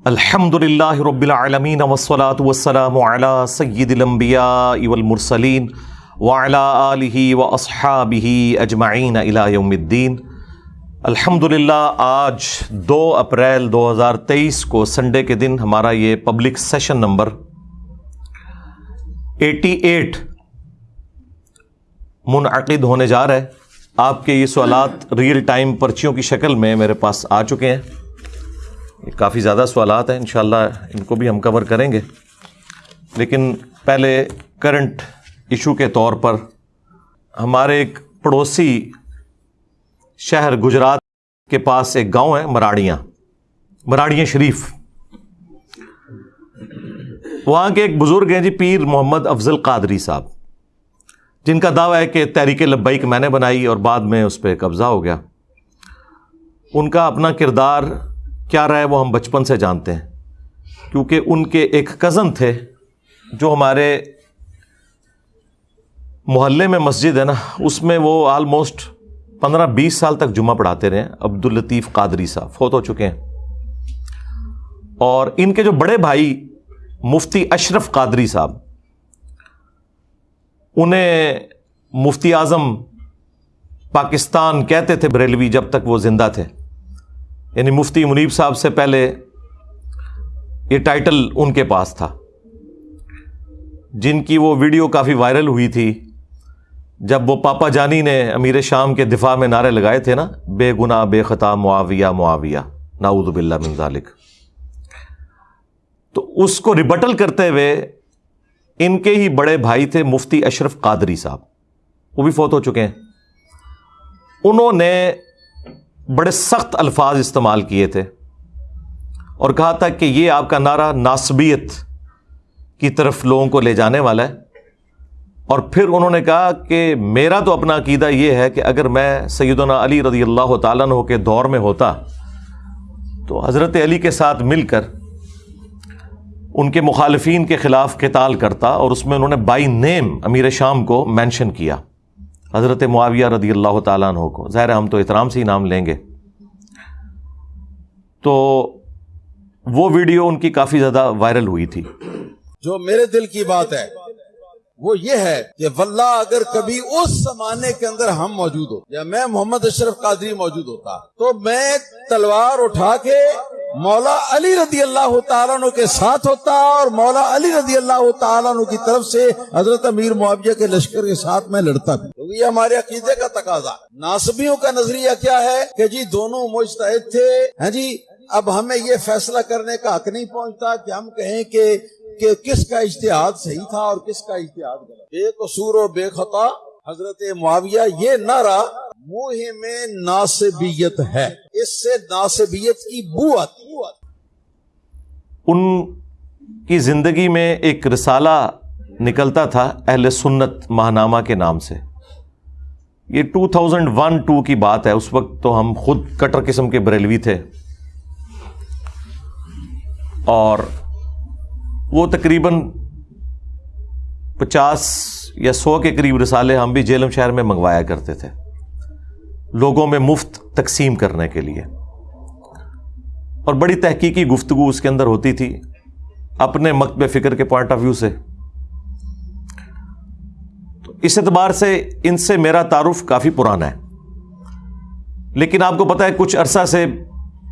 الحمد للہ رب العالمین وسلاۃ وسلام علی سید الانبیاء والمرسلین وعلى آلہ و اصحابہ اجمعین الى یوم الدین الحمد للہ آج دو اپریل دو ہزار تیئیس کو سنڈے کے دن ہمارا یہ public session number eighty eight منعقد ہونے جا رہا ہے آپ کے یہ سوالات ریئل ٹائم پرچیوں کی شکل میں میرے پاس آ چکے ہیں کافی زیادہ سوالات ہیں، انشاءاللہ ان کو بھی ہم کور کریں گے۔ لیکن پہلے کرنٹ ایشو کے طور پر ہمارے ایک پڑوسی شہر گجرات کے پاس ایک گاؤں ہے، مراڑیاں۔ مراڑیاں شریف۔ وہاں کے ایک بزرگ ہیں جی پیر محمد افضل قادری صاحب۔ جن کا دعویٰ ہے کہ تحریک لبیک میں نے بنائی اور بعد میں اس پہ قبضہ ہو گیا۔ ان کا اپنا کردار کیا رہا ہے وہ ہم بچپن سے جانتے ہیں؟ کیونکہ ان کے ایک کزن تھے جو ہمارے محلے میں مسجد ہے نا، اس میں وہ آلموسٹ پندرہ بیس سال تک جمعہ پڑھاتے رہے عبد الطیف قادری صاحب، فوت ہو چکے ہیں۔ اور ان کے جو بڑے بھائی مفتی اشرف قادری صاحب، انہیں مفتی اعظم پاکستان کہتے تھے بریلوی جب تک وہ زندہ تھے۔ یعنی مفتی منیب صاحب سے پہلے یہ ٹائٹل ان کے پاس تھا۔ جن کی وہ ویڈیو کافی وائرل ہوئی تھی۔ جب وہ پاپا جانی نے امیر شام کے دفاع میں نعرے لگائے تھے نا، بے گنا بے خطا، معاویہ معاویہ ناود باللہ من ذالک۔ تو اس کو ریبٹل کرتے ہوئے ان کے ہی بڑے بھائی تھے مفتی اشرف قادری صاحب۔ وہ بھی فوت ہو چکے ہیں۔ انہوں نے بڑے سخت الفاظ استعمال کیے تھے اور کہا تھا کہ یہ آپ کا نعرہ ناسبیت کی طرف لوگوں کو لے جانے والا ہے۔ اور پھر انہوں نے کہا کہ میرا تو اپنا عقیدہ یہ ہے کہ اگر میں سیدنا علی رضی اللہ تعالیٰ عنہ کے دور میں ہوتا تو حضرت علی کے ساتھ مل کر ان کے مخالفین کے خلاف قتال کرتا اور اس میں انہوں نے بائی نیم امیر شام کو مینشن کیا۔ حضرت معاویہ رضی اللہ تعالیٰ عنہ کو۔ ظاہر ہم تو احترام سے ہی نام لیں گے۔ تو وہ ویڈیو ان کی کافی زیادہ وائرل ہوئی تھی۔ جو میرے دل کی بات ہے، وہ یہ ہے کہ واللہ اگر کبھی اس زمانے کے اندر ہم موجود ہو، یا میں محمد اشرف قادری موجود ہوتا، تو میں تلوار اٹھا کے مولا علی رضی اللہ تعالیٰ عنہ کے ساتھ ہوتا اور مولا علی رضی اللہ تعالیٰ عنہ کی طرف سے حضرت امیر معاویہ کے لشکر کے ساتھ میں لڑتا بھی۔ کیونکہ یہ ہمارے عقیدے کا تقاضا، ناصبیوں کا نظریہ کیا ہے کہ جی دونوں مجتہد تھے ہاں جی اب ہمیں یہ فیصلہ کرنے کا حق نہیں پہنچتا کہ ہم کہیں کہ کہ کس کا اشتہاد صحیح تھا اور کس کا اشتہاد غلط۔ بے قصور و بے خطا حضرت معاویہ یہ نعرہ منہ میں ناصبیت ہے۔ اس سے ناصبیت کی بو آتی ان کی زندگی میں ایک رسالہ نکلتا تھا اہل سنت ماہنامہ کے نام سے۔ یہ ٹو تھاؤزینڈ ون ٹو کی بات ہے۔ اس وقت تو ہم خود کٹر قسم کے بریلوی تھے۔ اور وہ تقریباً پچاس یا سو کے قریب رسالے ہم بھی جیلم شہر میں منگوایا کرتے تھے، لوگوں میں مفت تقسیم کرنے کے لیے۔ اور بڑی تحقیقی گفتگو اس کے اندر ہوتی تھی، اپنے مکتب فکر کے پوائنٹ آف ویو سے۔ تو اس اعتبار سے ان سے میرا تعارف کافی پرانا ہے۔ لیکن آپ کو پتا ہے، کچھ عرصہ سے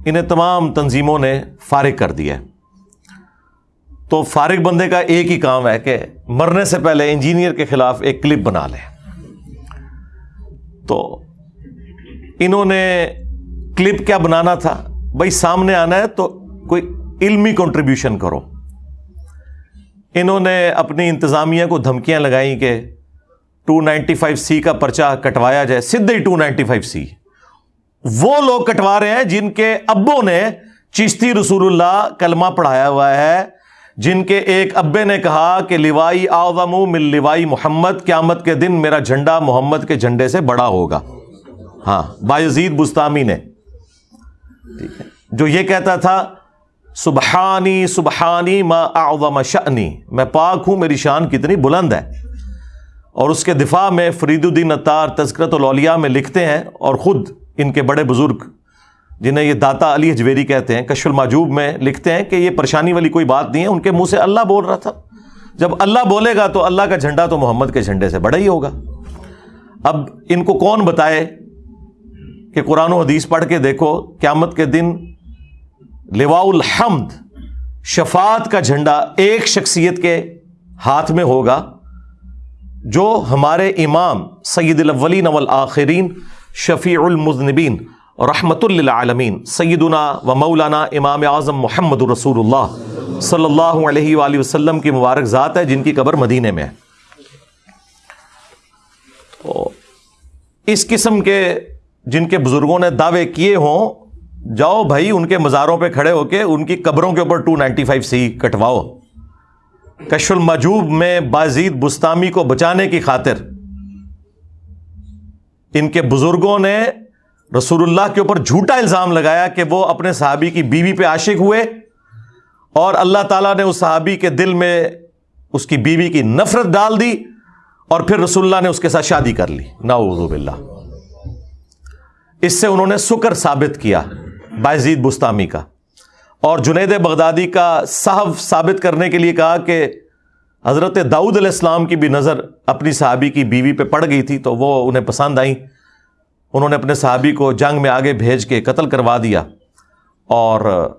انہیں تمام تنظیموں نے فارغ کر دیا ہے۔ تو فارغ بندے کا ایک ہی کام ہے کہ مرنے سے پہلے انجینئر کے خلاف ایک کلپ بنا لے تو انہوں نے کلپ کیا بنانا تھا؟ بھائی سامنے آنا ہے تو کوئی علمی کنٹریبیوشن کرو۔ انہوں نے اپنی انتظامیہ کو دھمکیاں لگائیں کہ ٹو نائنٹی فائیو سی کا پرچہ کٹوایا جائے سدھے ہی ٹو نائنٹی فائیو سی۔ وہ لوگ کٹوا رہے ہیں جن کے ابوں نے چشتی رسول اللہ کلمہ پڑھایا ہوا ہے۔ جن کے ایک ابے نے کہا کہ لیوائی آزم مل لیوائی محمد، قیامت کے دن میرا جھنڈا محمد کے جھنڈے سے بڑا ہوگا۔ ہاں بایزید بستامی نے۔ جو یہ کہتا تھا، سبحانی سبحانی ما اعظم شأنی۔ میں پاک ہوں، میری شان کتنی بلند ہے۔ اور اس کے دفاع میں فرید الدین اتار تذکرت الاولیاء میں لکھتے ہیں اور خود ان کے بڑے بزرگ جنہیں یہ داتا علی اجویری کہتے ہیں کش الماجوب میں لکھتے ہیں کہ یہ پریشانی والی کوئی بات نہیں ہے، ان کے منہ سے اللہ بول رہا تھا۔ جب اللہ بولے گا تو اللہ کا جھنڈا تو محمد کے جھنڈے سے بڑا ہی ہوگا۔ اب ان کو کون بتائے کہ قرآن و حدیث پڑھ کے دیکھو، قیامت کے دن لوا الحمد شفات کا جھنڈا ایک شخصیت کے ہاتھ میں ہوگا، جو ہمارے امام سید الاولین والآخرین، شفیع المذنبین رحمت للعالمین، سیدنا و مولانا امام اعظم محمد رسول اللہ صلی اللہ علیہ وآلہ وسلم کی مبارک ذات ہے، جن کی قبر مدینے میں ہے۔ تو اس قسم کے جن کے بزرگوں نے دعوے کیے ہوں، جاؤ بھائی، ان کے مزاروں پہ کھڑے ہو کے ان کی قبروں کے اوپر ٹو نائنٹی فائیو سی کٹواؤ۔ کش المجوب میں بازید بستامی کو بچانے کی خاطر ان کے بزرگوں نے رسول اللہ کے اوپر جھوٹا الزام لگایا کہ وہ اپنے صحابی کی بیوی پہ عاشق ہوئے اور اللہ تعالیٰ نے اس صحابی کے دل میں اس کی بیوی کی نفرت ڈال دی اور پھر رسول اللہ نے اس کے ساتھ شادی کر لی۔ نعوذ باللہ۔ اس سے انہوں نے سکر ثابت کیا بازید بستامی کا اور جنید بغدادی کا صحف ثابت کرنے کے لیے کہا کہ حضرت داؤد علیہ السلام کی بھی نظر اپنی صحابی کی بیوی پہ پڑ گئی تھی تو وہ انہیں پسند آئیں۔ انہوں نے اپنے صحابی کو جنگ میں آگے بھیج کے قتل کروا دیا اور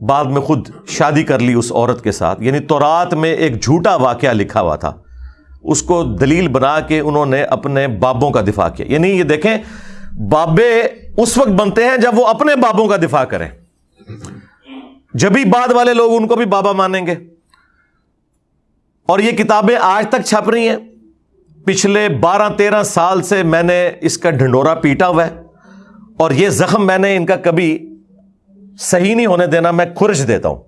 بعد میں خود شادی کر لی اس عورت کے ساتھ۔ یعنی تورات میں ایک جھوٹا واقعہ لکھا ہوا تھا۔ اس کو دلیل بنا کے انہوں نے اپنے بابوں کا دفاع کیا۔ یعنی یہ دیکھیں، بابے اس وقت بنتے ہیں جب وہ اپنے بابوں کا دفاع کریں۔ جبھی بعد والے لوگ ان کو بھی بابا مانیں گے۔ اور یہ کتابیں آج تک چھپ رہی ہیں۔ پچھلے بارہ تیرہ سال سے میں نے اس کا ڈھنڈورا پیٹا ہوا ہے اور یہ زخم میں نے ان کا کبھی صحیح نہیں ہونے دینا، میں خرش دیتا ہوں۔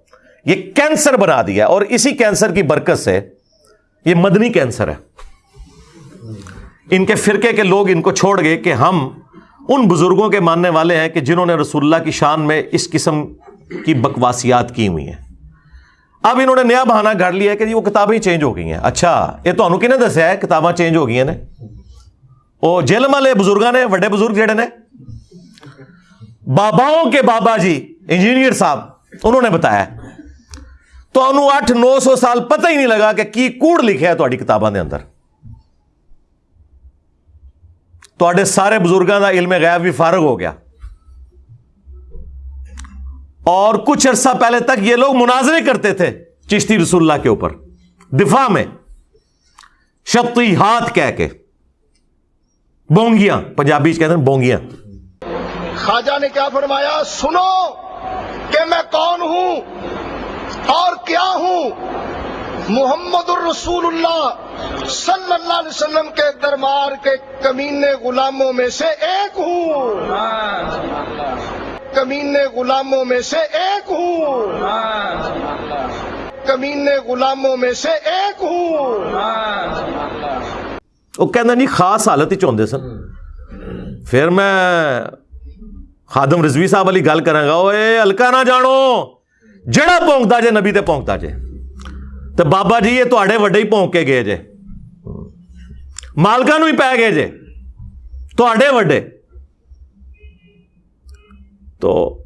یہ کینسر بنا دیا اور اسی کینسر کی برکت سے یہ مدنی کینسر ہے۔ ان کے فرقے کے لوگ ان کو چھوڑ گئے کہ ہم ان بزرگوں کے ماننے والے ہیں کہ جنہوں نے رسول اللہ کی شان میں اس قسم کی بکواسیات کی ہوئی ہیں۔ اب انہوں نے نیا بہانا گھڑ لیا کہ جی وہ کتابیں چینج ہو گئی ہیں۔ اچھا یہ تو کہ دسیا ہے کتاباں چینج ہو گئی ہیں وہ جیل والے بزرگ نے، وڈے بزرگ جہے نے؟ باباؤں کے بابا جی انجینئر صاحب، انہوں نے بتایا تو انہوں اٹھ نو سو سال پتہ ہی نہیں لگا کہ کی کوڑ لکھے ہے تاری کتابوں کے اندر۔ تے سارے بزرگوں کا علم غیب بھی فارغ ہو گیا۔ اور کچھ عرصہ پہلے تک یہ لوگ مناظرے کرتے تھے چشتی رسول اللہ کے اوپر۔ دفاع میں شپتی ہاتھ کہہ کے۔ بونگیاں پنجابی کہتے ہیں بونگیاں۔ خواجہ نے کیا فرمایا؟ سنو کہ میں کون ہوں اور کیا ہوں؟ محمد الرسول اللہ صلی اللہ علیہ وسلم کے دربار کے کمینے غلاموں میں سے ایک ہوں۔ کمینے غلاموں میں سے ایک ہوں۔ کمینے غلاموں میں سے ایک ہوں۔ وہ کہنا نہیں، خاص حالت ہی چاہتے سن۔ پھر میں خادم رضوی صاحب والی گل کرا گا ہلکا نہ جانو، جڑا پونکتا جے نبی تے پونکتا جے۔ تو بابا جی یہ تے وڈے ہی پونک کے گئے جے۔ مالکا نو پی گئے جے۔ تے وڈے۔ تو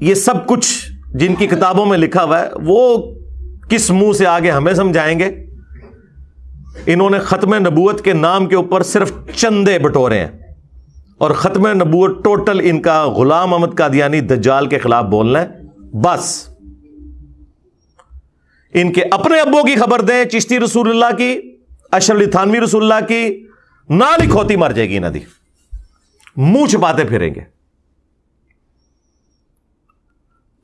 یہ سب کچھ جن کی کتابوں میں لکھا ہوا ہے، وہ کس منہ سے آگے ہمیں سمجھائیں گے؟ انہوں نے ختم نبوت کے نام کے اوپر صرف چندے بٹورے ہیں۔ اور ختم نبوت ٹوٹل ان کا غلام احمد قادیانی دجال کے خلاف بولنا ہے۔ بس۔ ان کے اپنے ابو کی خبر دیں، چشتی رسول اللہ کی اشر تھانوی رسول اللہ کی، نہ لکھوتی مر جائے گی ندی منہ چھپاتے پھریں گے۔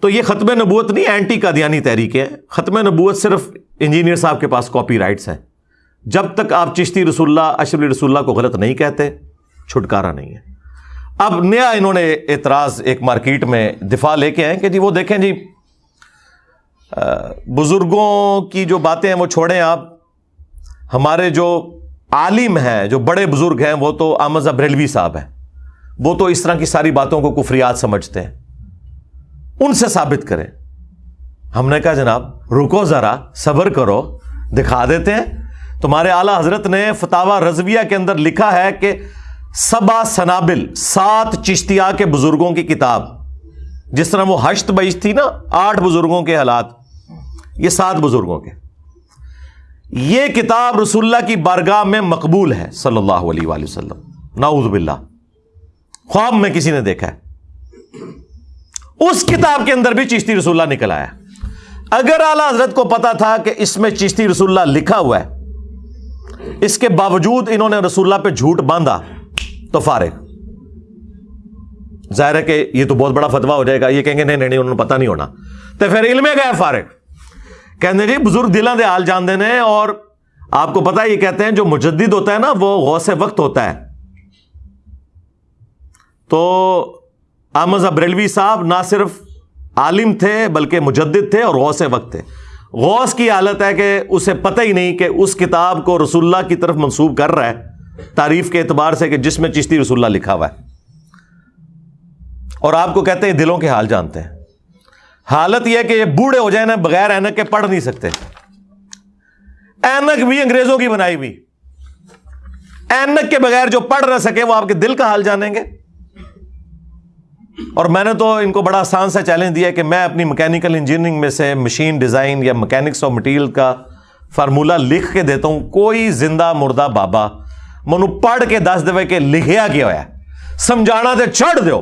تو یہ ختم نبوت نہیں اینٹی کا دیانی تحریک ہے۔ ختم نبوت صرف انجینئر صاحب کے پاس کاپی رائٹس ہیں۔ جب تک آپ چشتی رسول اللہ، اشرف رسول اللہ کو غلط نہیں کہتے، چھٹکارا نہیں ہے۔ اب نیا انہوں نے اعتراض ایک مارکیٹ میں دفاع لے کے آئے کہ جی وہ دیکھیں جی بزرگوں کی جو باتیں ہیں وہ چھوڑیں آپ۔ ہمارے جو عالم ہیں، جو بڑے بزرگ ہیں، وہ تو آمزہ بریلوی صاحب ہیں۔ وہ تو اس طرح کی ساری باتوں کو کفریات سمجھتے ہیں۔ ان سے ثابت کریں۔ ہم نے کہا، جناب، رکو ذرا، صبر کرو، دکھا دیتے ہیں۔ تمہارے اعلی حضرت نے فتوا رضویہ کے اندر لکھا ہے کہ سبا سنابل، سات چشتیا کے بزرگوں کی کتاب۔ جس طرح وہ حشت بیش تھی نا، آٹھ بزرگوں کے حالات، یہ سات بزرگوں کے۔ یہ کتاب رسول اللہ کی بارگاہ میں مقبول ہے، صلی اللہ علیہ وآلہ وسلم۔ نعوذ باللہ۔ خواب میں کسی نے دیکھا ہے۔ اس کتاب کے اندر بھی چشتی رسول اللہ نکل آیا۔ اگر اعلی حضرت کو پتا تھا کہ اس میں چشتی رسول اللہ لکھا ہوا ہے، اس کے باوجود انہوں نے رسول اللہ پہ جھوٹ باندھا تو فارغ۔ ظاہر ہے کہ یہ تو بہت بڑا فتوا ہو جائے گا، یہ کہیں گے نہیں نہیں انہوں نے پتا نہیں ہونا۔ تو پھر علم گئے فارغ۔ کہتے جی بزرگ دلوں دے حال جان دینے اور آپ کو پتا یہ کہتے ہیں جو مجدد ہوتا ہے نا، وہ غوث وقت ہوتا ہے۔ تو احمد ابریلوی صاحب نہ صرف عالم تھے بلکہ مجدد تھے اور غوث وقت تھے۔ غوث کی حالت ہے کہ اسے پتہ ہی نہیں کہ اس کتاب کو رسول اللہ کی طرف منسوب کر رہا ہے۔ تعریف کے اعتبار سے کہ جس میں چشتی رسول اللہ لکھا ہوا ہے۔ اور آپ کو کہتے ہیں دلوں کے حال جانتے ہیں۔ حالت یہ کہ یہ بوڑھے ہو جائیں نا بغیر اینک کے پڑھ نہیں سکتے۔ اینک بھی انگریزوں کی بنائی ہوئی۔ اینک کے بغیر جو پڑھ نہ سکے وہ آپ کے دل کا حال جانیں گے۔ اور میں نے تو ان کو بڑا آسان سا چیلنج دیا کہ میں اپنی مکینیکل انجینئرنگ میں سے مشین ڈیزائن یا مکینکس آف مٹیریل کا فارمولا لکھ کے دیتا ہوں۔ کوئی زندہ مردہ بابا منو پڑھ کے دس دے کہ لکھیا کیا ہوا ہے؟ سمجھانا دے چڑھ دو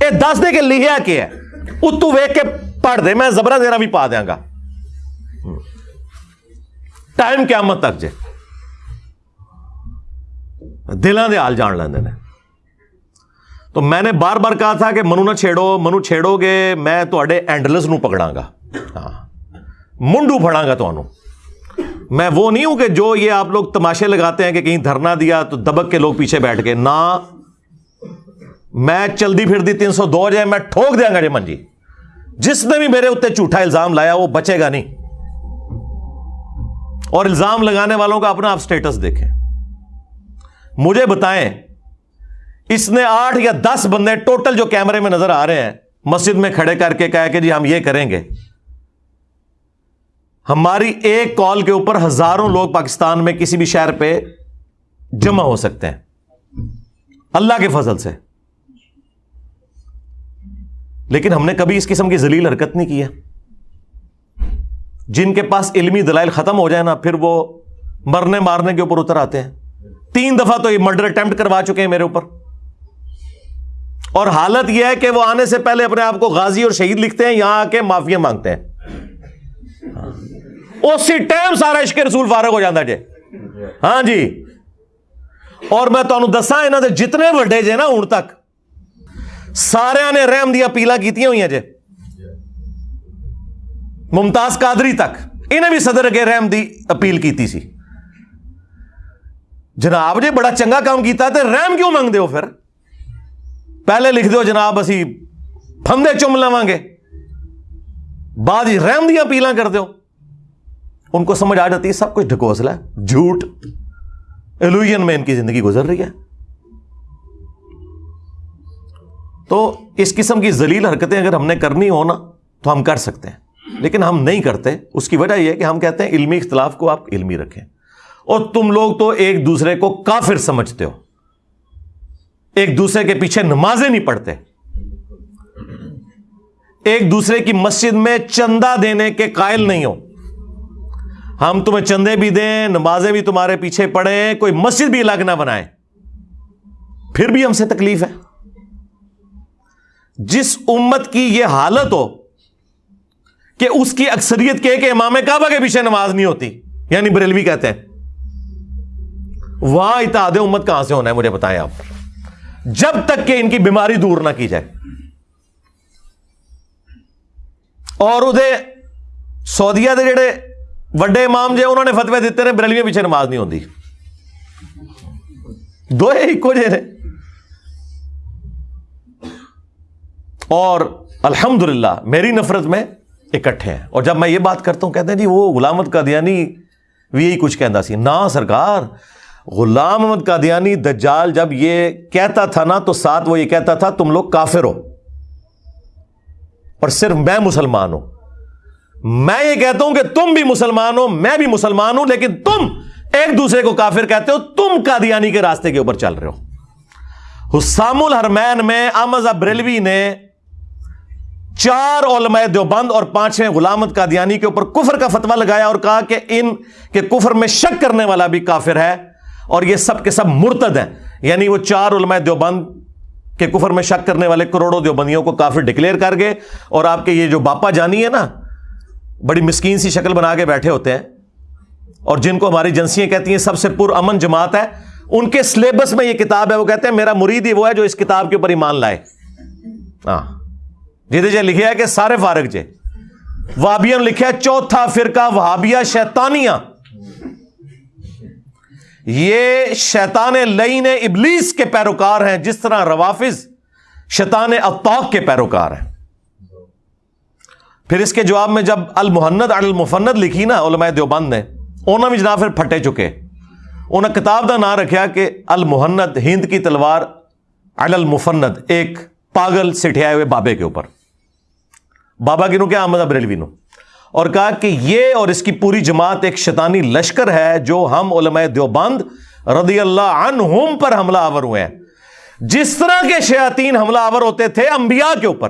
اے دس دے کہ لکھیا کیا ہے؟ اتو ویک کے پڑھ دے، میں زبرا دینا بھی پا دیا گا۔ ٹائم قیامت تک جے۔ دلان دے حال جان لیندے نے۔ تو میں نے بار بار کہا تھا کہ منو نہ چھیڑو، منو چھیڑو گے، میں تھوڑے اینڈلس نو پکڑا گا۔ ہاں۔ منڈو پھڑا گا تو میں وہ نہیں ہوں کہ جو یہ آپ لوگ تماشے لگاتے ہیں کہ کہیں دھرنا دیا تو دبک کے لوگ پیچھے بیٹھ کے۔ نہ۔ میں چلدی پھر دی تین سو دو جائے، میں ٹھوک دیا گا جی من جی جس نے بھی میرے اتنے جھوٹا الزام لایا، وہ بچے گا نہیں۔ اور الزام لگانے والوں کا اپنا آپ اسٹیٹس دیکھیں۔ مجھے بتائیں اس نے آٹھ یا دس بندے ٹوٹل جو کیمرے میں نظر آ رہے ہیں، مسجد میں کھڑے کر کے کہا کہ جی ہم یہ کریں گے۔ ہماری ایک کال کے اوپر ہزاروں لوگ پاکستان میں کسی بھی شہر پہ جمع ہو سکتے ہیں۔ اللہ کے فضل سے۔ لیکن ہم نے کبھی اس قسم کی ذلیل حرکت نہیں کی ہے۔ جن کے پاس علمی دلائل ختم ہو جائے نا، پھر وہ مرنے مارنے کے اوپر اتر آتے ہیں۔ تین دفعہ تو یہ مرڈر اٹمپٹ کروا چکے ہیں میرے اوپر۔ اور حالت یہ ہے کہ وہ آنے سے پہلے اپنے آپ کو غازی اور شہید لکھتے ہیں، یہاں آ کے معافیا مانگتے ہیں۔ اسی ٹائم سارا عشق رسول فارغ ہو جاتا جی۔ ہاں جی۔ اور میں تمہیں دسا یہاں سے جتنے وڈے جے نا ہوں تک، سارے نے رحم دیا پیلا کی ہوئی ہیں جے ممتاز قادری تک، انہیں بھی صدر کے رحم دی اپیل کی سی۔ جناب جی بڑا چنگا کام کیتا تو رحم کیوں منگ دو پھر؟ پہلے لکھ دو جناب اسی پھندے چم لوا گے بعد رحم دیا پیلا کر دو ان کو سمجھ آ جاتی ہے سب کچھ ڈھکوسلا ہے۔ جھوٹ۔ ایلوژن میں ان کی زندگی گزر رہی ہے۔ تو اس قسم کی ذلیل حرکتیں اگر ہم نے کرنی ہو نا، تو ہم کر سکتے ہیں۔ لیکن ہم نہیں کرتے۔ اس کی وجہ یہ کہ ہم کہتے ہیں علمی اختلاف کو آپ علمی رکھیں۔ اور تم لوگ تو ایک دوسرے کو کافر سمجھتے ہو۔ ایک دوسرے کے پیچھے نمازیں نہیں پڑھتے۔ ایک دوسرے کی مسجد میں چندہ دینے کے قائل نہیں ہو۔ ہم تمہیں چندے بھی دیں، نمازیں بھی تمہارے پیچھے پڑیں کوئی مسجد بھی الگ نہ بنائے۔ پھر بھی ہم سے تکلیف ہے۔ جس امت کی یہ حالت ہو کہ اس کی اکثریت کے کہ امام کعبہ کے پیچھے نماز نہیں ہوتی یعنی بریلوی کہتے ہیں۔ وہاں اتحاد امت کہاں سے ہونا ہے مجھے بتائیں آپ۔ جب تک کہ ان کی بیماری دور نہ کی جائے۔ اور ادھے سعودیا کے جڑے وڈے امام جے انہوں نے فتوی دیتے ہیں بریلوی پیچھے نماز نہیں ہوتی دو ایک جے اور الحمد للہ میری نفرت میں اکٹھے ہیں۔ اور جب میں یہ بات کرتا ہوں، کہتے ہیں جی وہ غلامت کا دیانی بھی یہی کچھ کہتا سی۔ نہ سرکار غلام احمد قادیانی دجال جب یہ کہتا تھا نا تو ساتھ وہ یہ کہتا تھا تم لوگ کافر ہو اور صرف میں مسلمان ہوں۔ میں یہ کہتا ہوں کہ تم بھی مسلمان ہو، میں بھی مسلمان ہوں، لیکن تم ایک دوسرے کو کافر کہتے ہو، تم قادیانی کے راستے کے اوپر چل رہے ہو۔ حسام الحرمین میں احمد بریلوی نے چار علماء دیوبند اور پانچویں غلامت کا کے اوپر کفر کا فتوا لگایا اور کہا کہ ان کے کفر میں شک کرنے والا بھی کافر ہے۔ اور یہ سب کے سب مرتد ہیں۔ یعنی وہ چار علماء دیوبند کے کفر میں شک کرنے والے کروڑوں دیوبندیوں کو کافر ڈکلیئر کر گئے اور آپ کے یہ جو باپا جانی ہے نا، بڑی مسکین سی شکل بنا کے بیٹھے ہوتے ہیں۔ اور جن کو ہماری ایجنسیاں کہتی ہیں، سب سے پر امن جماعت ہے۔ ان کے سلیبس میں یہ کتاب ہے، وہ کہتے ہیں، میرا مرید ہی وہ ہے جو اس کتاب کے اوپر ایمان لائے۔ ہاں۔ جی جی لکھے کہ سارے فارغ جے۔ وابیا لکھا چوتھا فرقہ وہابیا شیطانیہ یہ شیطان لئی ابلیس کے پیروکار ہیں، جس طرح روافظ شیطان اطاق کے پیروکار ہیں۔ پھر اس کے جواب میں جب المحنت المفند لکھی نا، علماء دیوبند نے انہوں بھی جناب پھر پھٹے چکے۔ انہیں کتاب کا نام رکھا کہ المحنت ہند کی تلوار المفند، ایک پاگل سٹھیا ہوئے بابے کے اوپر۔ بابا کی نو کیا احمد بریلوی نو اور کہا کہ یہ اور اس کی پوری جماعت ایک شیطانی لشکر ہے جو ہم علماء دیوبند رضی اللہ عنہم پر حملہ آور ہوئے ہیں۔ جس طرح کے شیاطین حملہ آور ہوتے تھے انبیاء کے اوپر۔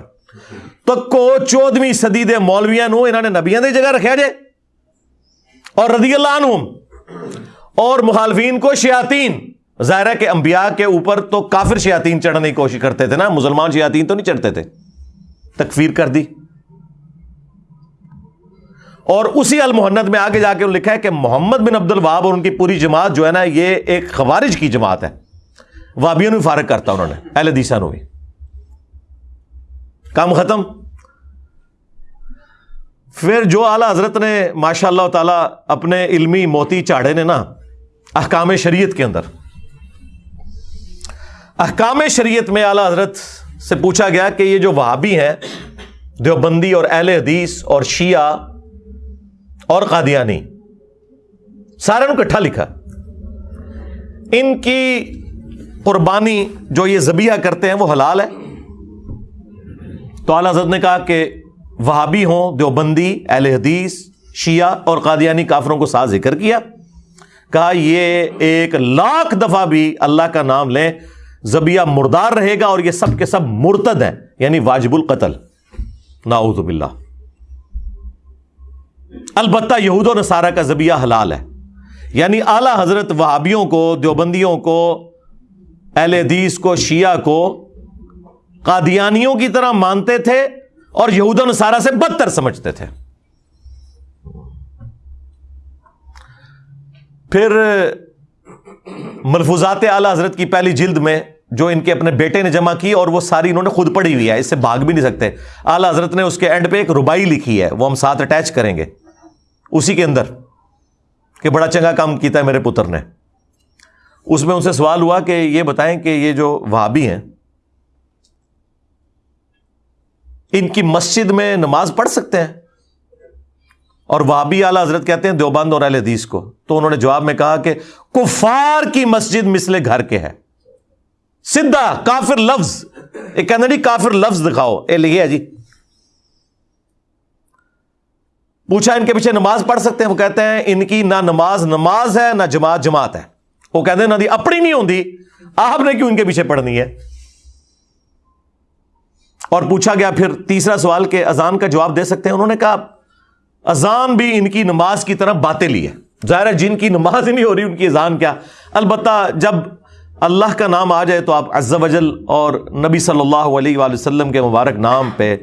تو کو چودویں صدی دے مولویاں نو انہوں نے نبیاں دی جگہ رکھا جائے اور رضی اللہ عنہم۔ اور مخالفین کو شیاطین۔ ظاہر ہے کہ انبیاء کے اوپر تو کافر شیاطین چڑھنے کی کوشش کرتے تھے نا، مسلمان شیاطین تو نہیں چڑھتے تھے۔ تکفیر کر دی۔ اور اسی المحنت میں آگے جا کے لکھا ہے کہ محمد بن عبد الواب اور ان کی پوری جماعت جو ہے نا، یہ ایک خوارج کی جماعت ہے۔ وابیوں نے فارغ کرتا انہوں نے، اہل دیسا نو بھی۔ کام ختم۔ پھر جو اعلی حضرت نے ماشاء اللہ تعالی اپنے علمی موتی چاڑے نے نا، احکام شریعت کے اندر۔ احکام شریعت میں اعلی حضرت سے پوچھا گیا کہ یہ جو وہابی ہیں، دیوبندی اور اہل حدیث اور شیعہ اور قادیانی، سارے کٹھا لکھا۔ ان کی قربانی جو یہ زبیہ کرتے ہیں وہ حلال ہے۔ تو اعلی حضرت نے کہا کہ وہابی ہوں، دیوبندی، اہل حدیث، شیعہ اور قادیانی کافروں کو ساتھ ذکر کیا۔ کہا یہ ایک لاکھ دفعہ بھی اللہ کا نام لیں زبیہ مردار رہے گا اور یہ سب کے سب مرتد ہیں یعنی واجب القتل۔ ناؤذ باللہ۔ البتہ یہود و نصارہ کا زبیہ حلال ہے۔ یعنی اعلی حضرت وہابیوں کو، دیوبندیوں کو، اہل حدیث کو، شیعہ کو قادیانیوں کی طرح مانتے تھے اور یہود و نصارہ سے بدتر سمجھتے تھے۔ پھر ملفوظات اعلی حضرت کی پہلی جلد میں جو ان کے اپنے بیٹے نے جمع کی اور وہ ساری انہوں نے خود پڑھی ہوئی ہے، اس سے بھاگ بھی نہیں سکتے۔ اعلی حضرت نے اس کے اینڈ پہ ایک ربائی لکھی ہے، وہ ہم ساتھ اٹیچ کریں گے۔ اسی کے اندر کہ بڑا چنگا کام کیتا ہے میرے پتر نے۔ اس میں ان سے سوال ہوا کہ یہ بتائیں کہ یہ جو وہابی ہیں، ان کی مسجد میں نماز پڑھ سکتے ہیں؟ اور وہابی اعلی حضرت کہتے ہیں، دیوبند اور اہل حدیث کو۔ تو انہوں نے جواب میں کہا کہ کفار کی مسجد مثل گھر کے ہے۔ سدھا کافر لفظ، ایک کہنا جی کافر لفظ دکھاؤ۔ اے لکھے جی۔ پوچھا ان کے پیچھے نماز پڑھ سکتے ہیں، وہ کہتے ہیں ان کی نہ نماز نماز ہے، نہ جماعت جماعت ہے۔ وہ کہتے ہیں نہ دی اپنی نہیں ہوتی آپ نے کیوں ان کے پیچھے پڑھنی ہے؟ اور پوچھا گیا پھر تیسرا سوال کہ اذان کا جواب دے سکتے ہیں؟ انہوں نے کہا، اذان بھی ان کی نماز کی طرف باتیں لی ہے۔ ظاہر ہے جن کی نماز ہی نہیں ہو رہی، ان کی اذان کیا؟ البتہ جب اللہ کا نام آ جائے تو آپ عز و جل اور نبی صلی اللہ علیہ وآلہ وسلم کے مبارک نام پہ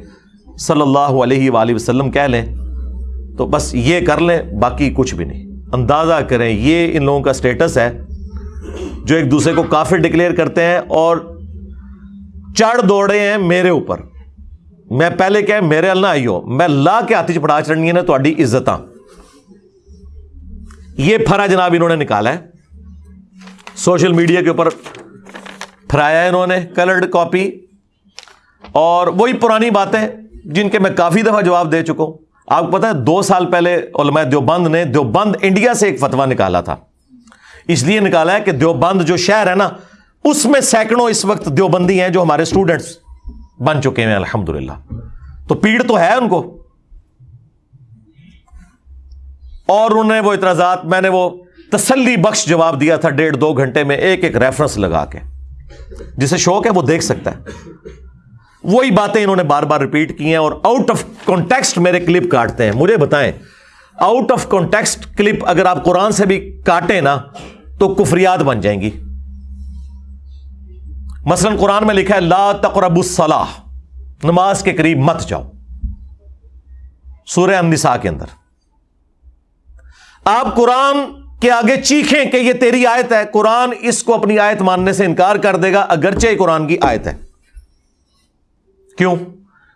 صلی اللہ علیہ وآلہ وسلم کہہ لیں تو بس یہ کر لیں، باقی کچھ بھی نہیں۔ اندازہ کریں، یہ ان لوگوں کا اسٹیٹس ہے جو ایک دوسرے کو کافی ڈکلیئر کرتے ہیں اور چڑھ دوڑے ہیں میرے اوپر۔ میں پہلے کہ میرے اللہ آئی ہو میں لا کے ہاتھ چڑھا چڑھنی ہے نا، تو عزت یہ پھرا جناب انہوں نے نکالا ہے۔ سوشل میڈیا کے اوپر پھرایا ہے انہوں نے، کلرڈ کاپی۔ اور وہی پرانی باتیں جن کے میں کافی دفعہ جواب دے چکا ہوں۔ آپ کو پتا ہے، دو سال پہلے علماء دیوبند نے، دیوبند انڈیا سے ایک فتوا نکالا تھا۔ اس لیے نکالا ہے کہ دیوبند جو شہر ہے نا، اس میں سینکڑوں اس وقت دیوبندی ہیں جو ہمارے اسٹوڈنٹس بن چکے ہیں الحمد تو پیڑ تو ہے ان کو۔ اور انہوں نے وہ اعتراضات، میں نے وہ تسلی بخش جواب دیا تھا ڈیڑھ دو گھنٹے میں ایک ایک ریفرنس لگا کے۔ جسے شوق ہے وہ دیکھ سکتا ہے۔ وہی باتیں انہوں نے بار بار ریپیٹ کی ہیں اور آؤٹ آف کانٹیکسٹ میرے کلپ کاٹتے ہیں۔ مجھے بتائیں آؤٹ آف کانٹیکسٹ کلپ اگر آپ قرآن سے بھی کاٹیں نا، تو کفریات بن جائیں گی۔ مثلا قرآن میں لکھا ہے، لا تقرب الصلاح نماز کے قریب مت جاؤ۔ سورہ النساء کے اندر۔ آپ قرآن کے آگے چیخیں کہ یہ تیری آیت ہے، قرآن اس کو اپنی آیت ماننے سے انکار کر دے گا، اگرچہ یہ قرآن کی آیت ہے۔ کیوں؟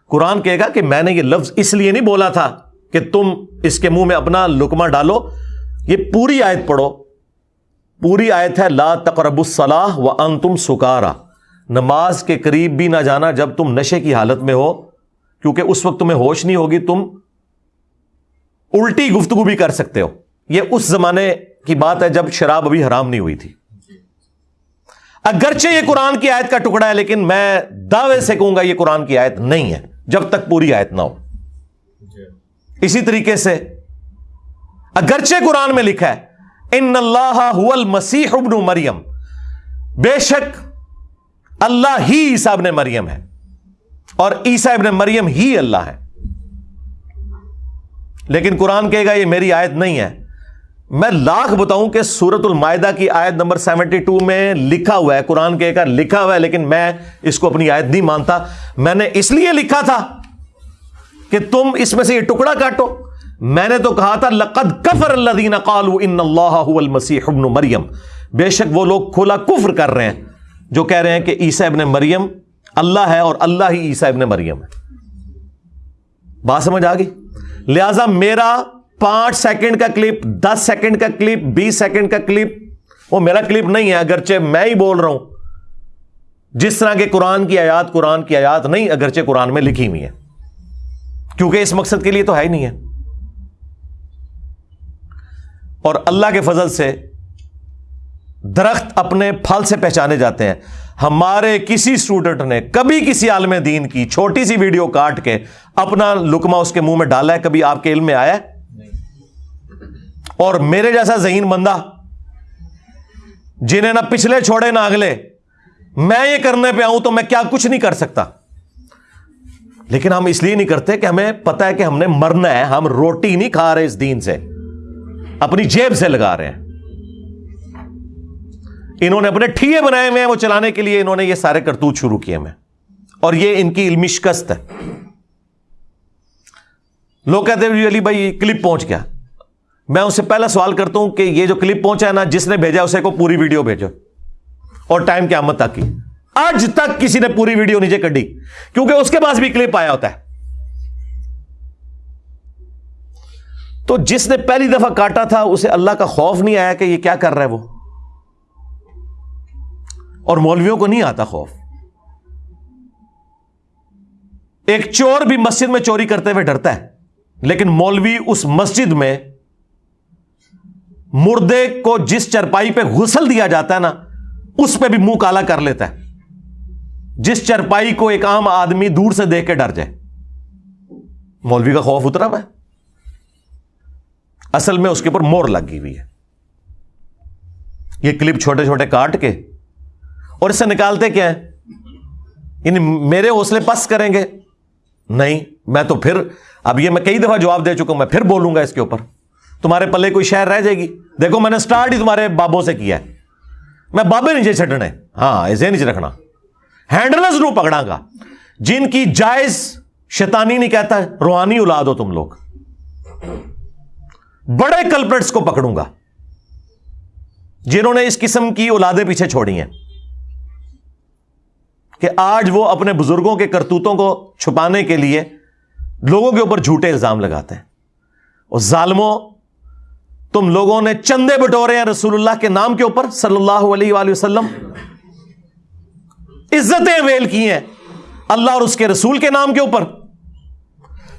قرآن کہے گا کہ میں نے یہ لفظ اس لیے نہیں بولا تھا کہ تم اس کے منہ میں اپنا لکما ڈالو، یہ پوری آیت پڑھو۔ پوری آیت ہے، لا تقرب الصلاح و ان تم سکارا۔ نماز کے قریب بھی نہ جانا جب تم نشے کی حالت میں ہو، کیونکہ اس وقت تمہیں ہوش نہیں ہوگی، تم الٹی گفتگو بھی کر سکتے ہو۔ یہ اس زمانے کی بات ہے جب شراب ابھی حرام نہیں ہوئی تھی۔ اگرچہ یہ قرآن کی آیت کا ٹکڑا ہے، لیکن میں دعوے سے کہوں گا یہ قرآن کی آیت نہیں ہے، جب تک پوری آیت نہ ہو۔ اسی طریقے سے اگرچہ قرآن میں لکھا ہے، ان اللہ المسیح ابن مریم بے شک اللہ ہی عیسا ابن مریم ہے، اور عیسا ابن مریم ہی اللہ ہے۔ لیکن قرآن کہے گا، یہ میری آیت نہیں ہے میں لاکھ بتاؤں کہ سورت المائدہ کی آیت نمبر سیونٹی ٹو میں لکھا ہوا ہے، قرآن کے کا لکھا ہوا ہے، لیکن میں اس کو اپنی آیت نہیں مانتا۔ میں نے اس لیے لکھا تھا کہ تم اس میں سے یہ ٹکڑا کاٹو۔ میں نے تو کہا تھا، لقد کفر اللہ قالوا ان اللہ المسیح ابن مریم۔ بے شک وہ لوگ کھلا کفر کر رہے ہیں، جو کہہ رہے ہیں کہ عیسیٰ ابن مریم اللہ ہے اور اللہ ہی عیسیٰ ابن مریم ہے۔ بات سمجھ آ گئی؟ لہذا میرا پانچ سیکنڈ کا کلپ، دس سیکنڈ کا کلپ، بیس سیکنڈ کا کلپ، وہ میرا کلپ نہیں ہے، اگرچہ میں ہی بول رہا ہوں۔ جس طرح کے قرآن کی آیات، قرآن کی آیات نہیں، اگرچہ قرآن میں لکھی ہوئی ہے کیونکہ اس مقصد کے لیے تو ہے ہی نہیں ہے۔ اور اللہ کے فضل سے درخت اپنے پھل سے پہچانے جاتے ہیں۔ ہمارے کسی اسٹوڈنٹ نے کبھی کسی عالم دین کی چھوٹی سی ویڈیو کاٹ کے اپنا لکما اس کے منہ میں ڈالا ہے، کبھی آپ کے علم میں آیا ہے؟ اور میرے جیسا ذہین بندہ جنہیں نہ پچھلے چھوڑے نہ اگلے، میں یہ کرنے پہ آؤں تو میں کیا کچھ نہیں کر سکتا۔ لیکن ہم اس لیے نہیں کرتے کہ ہمیں پتا ہے کہ ہم نے مرنا ہے، ہم روٹی نہیں کھا رہے اس دین سے، اپنی جیب سے لگا رہے ہیں۔ انہوں نے اپنے ٹھیے بنائے ہوئے ہیں وہ چلانے کے لیے، انہوں نے یہ سارے کرتوت شروع کیے میں اور یہ ان کی علمی شکست ہے۔ لوگ کہتے ہیں علی بھائی کلپ پہنچ گیا۔ میں اس سے پہلا سوال کرتا ہوں کہ یہ جو کلپ پہنچا ہے نا، جس نے بھیجا اسے کو پوری ویڈیو بھیجو۔ اور ٹائم کی آمد تک کی۔ آج تک کسی نے پوری ویڈیو نیچے کڈی، کیونکہ اس کے پاس بھی کلپ آیا ہوتا ہے۔ تو جس نے پہلی دفعہ کاٹا تھا، اسے اللہ کا خوف نہیں آیا کہ یہ کیا کر رہا ہے وہ۔ اور مولویوں کو نہیں آتا خوف۔ ایک چور بھی مسجد میں چوری کرتے ہوئے ڈرتا ہے، لیکن مولوی اس مسجد میں مردے کو جس چرپائی پہ غسل دیا جاتا ہے نا، اس پہ بھی منہ کالا کر لیتا ہے۔ جس چرپائی کو ایک عام آدمی دور سے دیکھ کے ڈر جائے۔ مولوی کا خوف اترا ہوا ہے۔ اصل میں اس کے اوپر مور لگی ہوئی ہے۔ یہ کلپ چھوٹے چھوٹے کاٹ کے اور اس سے نکالتے کیا ہے یعنی میرے حوصلے پس کریں گے؟ نہیں، میں تو پھر، اب یہ میں کئی دفعہ جواب دے چکا ہوں، میں پھر بولوں گا اس کے اوپر۔ تمہارے پلے کوئی شہر رہ جائے گی۔ دیکھو، میں نے اسٹارٹ ہی تمہارے بابوں سے کیا ہے۔ میں بابے نیچے چڈنے ہاں ایسے نیچے رکھنا۔ ہینڈل ضرور پکڑا گا۔ جن کی جائز شیطانی نہیں کہتا، روحانی اولاد ہو تم لوگ۔ بڑے کلپریٹس کو پکڑوں گا۔ جنہوں نے اس قسم کی اولادیں پیچھے چھوڑی ہیں۔ کہ آج وہ اپنے بزرگوں کے کرتوتوں کو چھپانے کے لیے لوگوں کے اوپر جھوٹے الزام لگاتے ہیں۔ اور ظالموں تم لوگوں نے چندے بٹورے ہیں رسول اللہ کے نام کے اوپر صلی اللہ علیہ وآلہ وسلم۔ عزتیں ویل کی ہیں اللہ اور اس کے رسول کے نام کے اوپر۔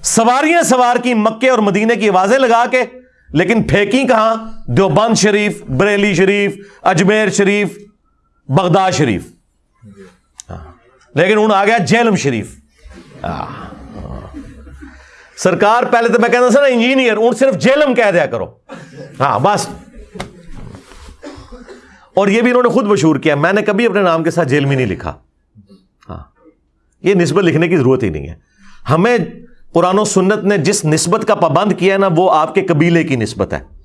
سواریاں سوار کی مکے اور مدینے کی آوازیں لگا کے، لیکن پھینکی کہاں؟ دیوبند شریف، بریلی شریف، اجمیر شریف، بغداد شریف۔ ہاں، لیکن ان آ گیا جیلم شریف۔ ہاں۔ سرکار پہلے تو میں کہتا تھا نا انجینئر ان صرف جیلم کہہ دیا کرو۔ ہاں بس۔ اور یہ بھی انہوں نے خود مشہور کیا، میں نے کبھی اپنے نام کے ساتھ جیل میں نہیں لکھا۔ ہاں۔ یہ نسبت لکھنے کی ضرورت ہی نہیں ہے۔ ہمیں قرآن و سنت نے جس نسبت کا پابند کیا ہے نا، وہ آپ کے قبیلے کی نسبت ہے۔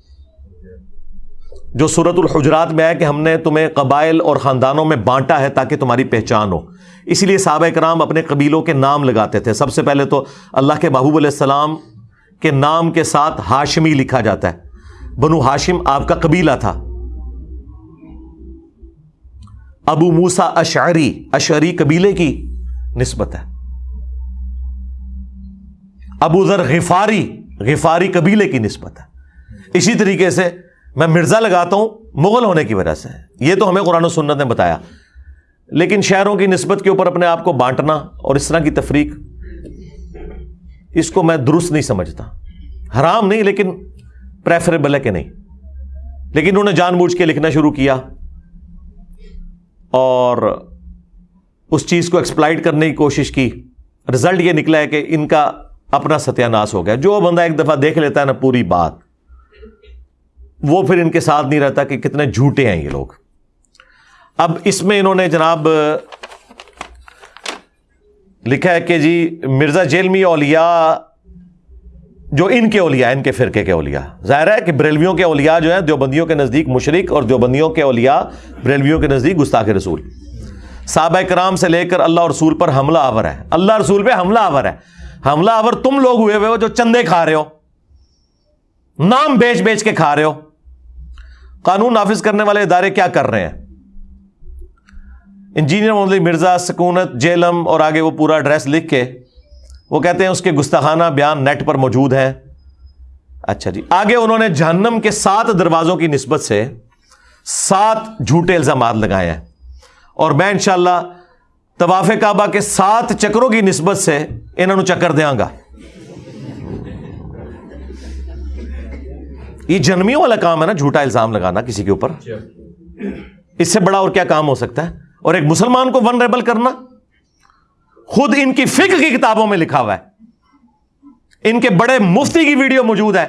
جو صورت الحجرات میں ہے کہ ہم نے تمہیں قبائل اور خاندانوں میں بانٹا ہے تاکہ تمہاری پہچان ہو۔ اسی لیے صحابہ کرام اپنے قبیلوں کے نام لگاتے تھے۔ سب سے پہلے تو اللہ کے محبوب علیہ السلام کے نام کے ساتھ ہاشمی لکھا جاتا ہے۔ بنو ہاشم آپ کا قبیلہ تھا۔ ابو موسا اشعری اشعری قبیلے کی نسبت ہے۔ ابو ذر غفاری غفاری قبیلے کی نسبت ہے۔ اسی طریقے سے میں مرزا لگاتا ہوں مغل ہونے کی وجہ سے۔ یہ تو ہمیں قرآن و سنت نے بتایا۔ لیکن شہروں کی نسبت کے اوپر اپنے آپ کو بانٹنا اور اس طرح کی تفریق، اس کو میں درست نہیں سمجھتا۔ حرام نہیں، لیکن پریفریبل ہے کہ نہیں۔ لیکن انہوں نے جان بوجھ کے لکھنا شروع کیا اور اس چیز کو ایکسپلائٹ کرنے کی کوشش کی۔ رزلٹ یہ نکلا ہے کہ ان کا اپنا ستیہ ناس ہو گیا۔ جو بندہ ایک دفعہ دیکھ لیتا ہے نا، پوری بات۔ وہ پھر ان کے ساتھ نہیں رہتا کہ کتنے جھوٹے ہیں یہ لوگ۔ اب اس میں انہوں نے جناب لکھا ہے کہ جی مرزا جیلمی اولیاء، جو ان کے اولیاء، ان کے فرقے کے اولیاء۔ ظاہر ہے کہ بریلویوں کے اولیاء جو ہیں، دیوبندیوں کے نزدیک مشرق اور دیوبندیوں کے اولیاء بریلویوں کے نزدیک گستاخ رسول۔ صحابہ کرام سے لے کر اللہ رسول پر حملہ آور ہے اللہ رسول پہ حملہ آور ہے حملہ آور تم لوگ ہوئے ہوئے ہو جو چندے کھا رہے ہو۔ نام بیچ بیچ کے کھا رہے ہو۔ قانون نافذ کرنے والے ادارے کیا کر رہے ہیں؟ انجینئر محمد مرزا، سکونت، جیلم اور آگے وہ پورا ایڈریس لکھ کے وہ کہتے ہیں اس کے گستاخانہ بیان نیٹ پر موجود ہیں۔ اچھا جی آگے انہوں نے جہنم کے سات دروازوں کی نسبت سے سات جھوٹے الزامات لگائے ہیں۔ اور میں انشاءاللہ طواف کعبہ کے سات چکروں کی نسبت سے انہوں چکر دیا گا۔ یہ جنمیوں والا کام ہے نا جھوٹا الزام لگانا کسی کے اوپر۔ اس سے بڑا اور کیا کام ہو سکتا ہے؟ اور ایک مسلمان کو ون ریبل کرنا۔ خود ان کی فکر کی کتابوں میں لکھا ہوا ہے۔ ان کے بڑے مفتی کی ویڈیو موجود ہے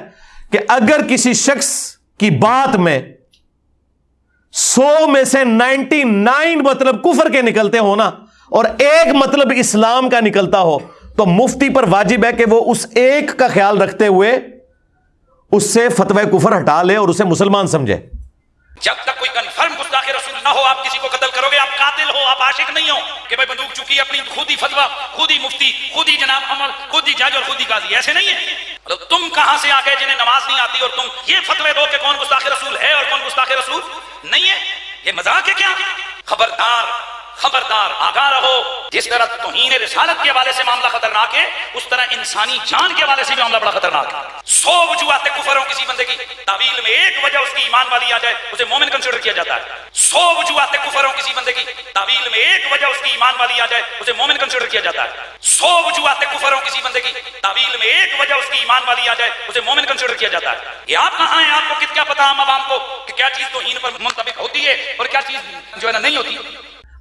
کہ اگر کسی شخص کی بات میں سو میں سے نائنٹی نائن مطلب کفر کے نکلتے ہو نا اور ایک مطلب اسلام کا نکلتا ہو تو مفتی پر واجب ہے کہ وہ اس ایک کا خیال رکھتے ہوئے اس سے فتوی کفر ہٹا لے اور اسے مسلمان سمجھے۔ جب تک کوئی کنفرم گستاخ رسول نہ ہو، آپ کسی کو قتل کرو گے، آپ قاتل ہو، آپ عاشق نہیں ہو کہ بھائی بندوق چکی اپنی خود ہی فتوا خود ہی مفتی خود ہی جناب عمر خود ہی جج اور خود ہی قاضی، ایسے نہیں ہے تم کہاں سے آ گئے جنہیں نماز نہیں آتی اور تم یہ فتوے دو کہ کون گستاخ رسول ہے اور کون گستاخ رسول نہیں ہے؟ یہ مذاق ہے کیا؟ خبردار۔ خبردار آگاہ رہو۔ جس طرح توہین رسالت کے حوالے سے معاملہ خطرناک ہے، اس طرح انسانی جان کے حوالے سے بھی معاملہ بڑا خطرناک ہے۔ سو وجوہات کفر ہوں کسی بندے کی تعویل میں ایک وجہ اس کی ایمان والی آ جائے، اسے مومن کنسیڈر کیا جاتا ہے۔ سو وجوہات کفر ہوں کسی بندے کی تعویل میں ایک وجہ اس کی ایمان والی آ جائے، اسے مومن کنسیڈر کیا جاتا ہے۔ سو وجوہات کفر ہوں کسی بندے کی تعویل میں ایک وجہ اس کی ایمان والی آ جائے، اسے مومن کنسیڈر کیا جاتا ہے۔ یہ آپ کہاں ہیں؟ آپ کو کت کیا پتا ہم عوام کو کہ کیا چیز توہین پر منطبق ہوتی ہے اور کیا چیز جو ہے نا نہیں ہوتی۔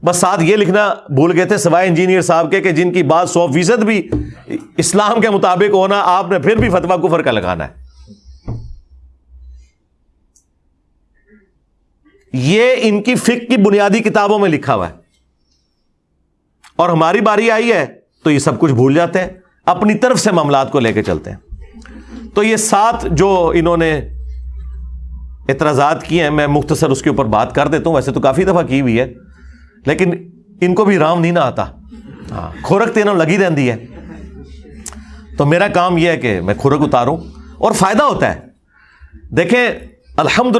بس ساتھ یہ لکھنا بھول گئے تھے سوائے انجینئر صاحب کے کہ جن کی بات سو فیصد بھی اسلام کے مطابق ہونا، آپ نے پھر بھی فتوا کفر کا لگانا ہے۔ یہ ان کی فک کی بنیادی کتابوں میں لکھا ہوا ہے۔ اور ہماری باری آئی ہے تو یہ سب کچھ بھول جاتے ہیں۔ اپنی طرف سے معاملات کو لے کے چلتے ہیں۔ تو یہ سات جو انہوں نے اعتراضات کیے ہیں، میں مختصر اس کے اوپر بات کر دیتا ہوں۔ ویسے تو کافی دفعہ کی ہوئی ہے۔ لیکن ان کو بھی رام نہیں نہ آتا۔ ہاں کھورک تینوں لگی رہتی ہے۔ تو میرا کام یہ ہے کہ میں کھورک اتاروں اور فائدہ ہوتا ہے۔ دیکھیں الحمد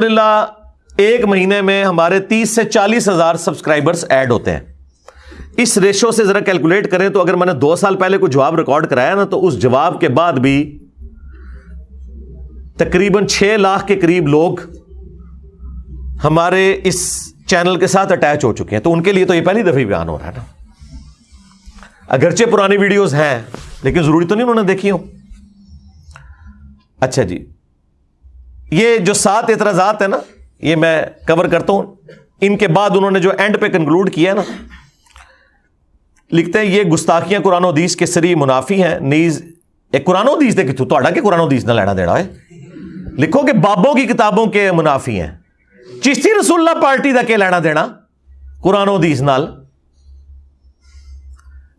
ایک مہینے میں ہمارے تیس سے چالیس ہزار سبسکرائبرس ایڈ ہوتے ہیں۔ اس ریشو سے ذرا کیلکولیٹ کریں تو اگر میں نے دو سال پہلے کوئی جواب ریکارڈ کرایا نا، تو اس جواب کے بعد بھی تقریباً چھ لاکھ کے قریب لوگ ہمارے اس چینل کے ساتھ اٹیچ ہو چکے ہیں۔ تو ان کے لیے تو یہ پہلی دفعہ بیان ہو رہا ہے نا۔ اگرچہ پرانی ویڈیوز ہیں، لیکن ضروری تو نہیں انہوں نے دیکھی ہو اچھا جی۔ یہ جو سات اعتراضات ہیں نا، یہ میں کور کرتا ہوں۔ ان کے بعد انہوں نے جو اینڈ پہ کنکلوڈ کیا نا، لکھتے ہیں، یہ گستاخیاں قرآن و حدیث کے سری منافی ہیں۔ نیز ایک قرآن و حدیث دیکھ تو کہ قرآن و حدیث نہ لینا دینا ہے؟ لکھو کہ بابوں کی کتابوں کے منافی ہیں۔ چشتی رسول اللہ پارٹی کا کیا لینا دینا؟ قرآن و حدیث نال۔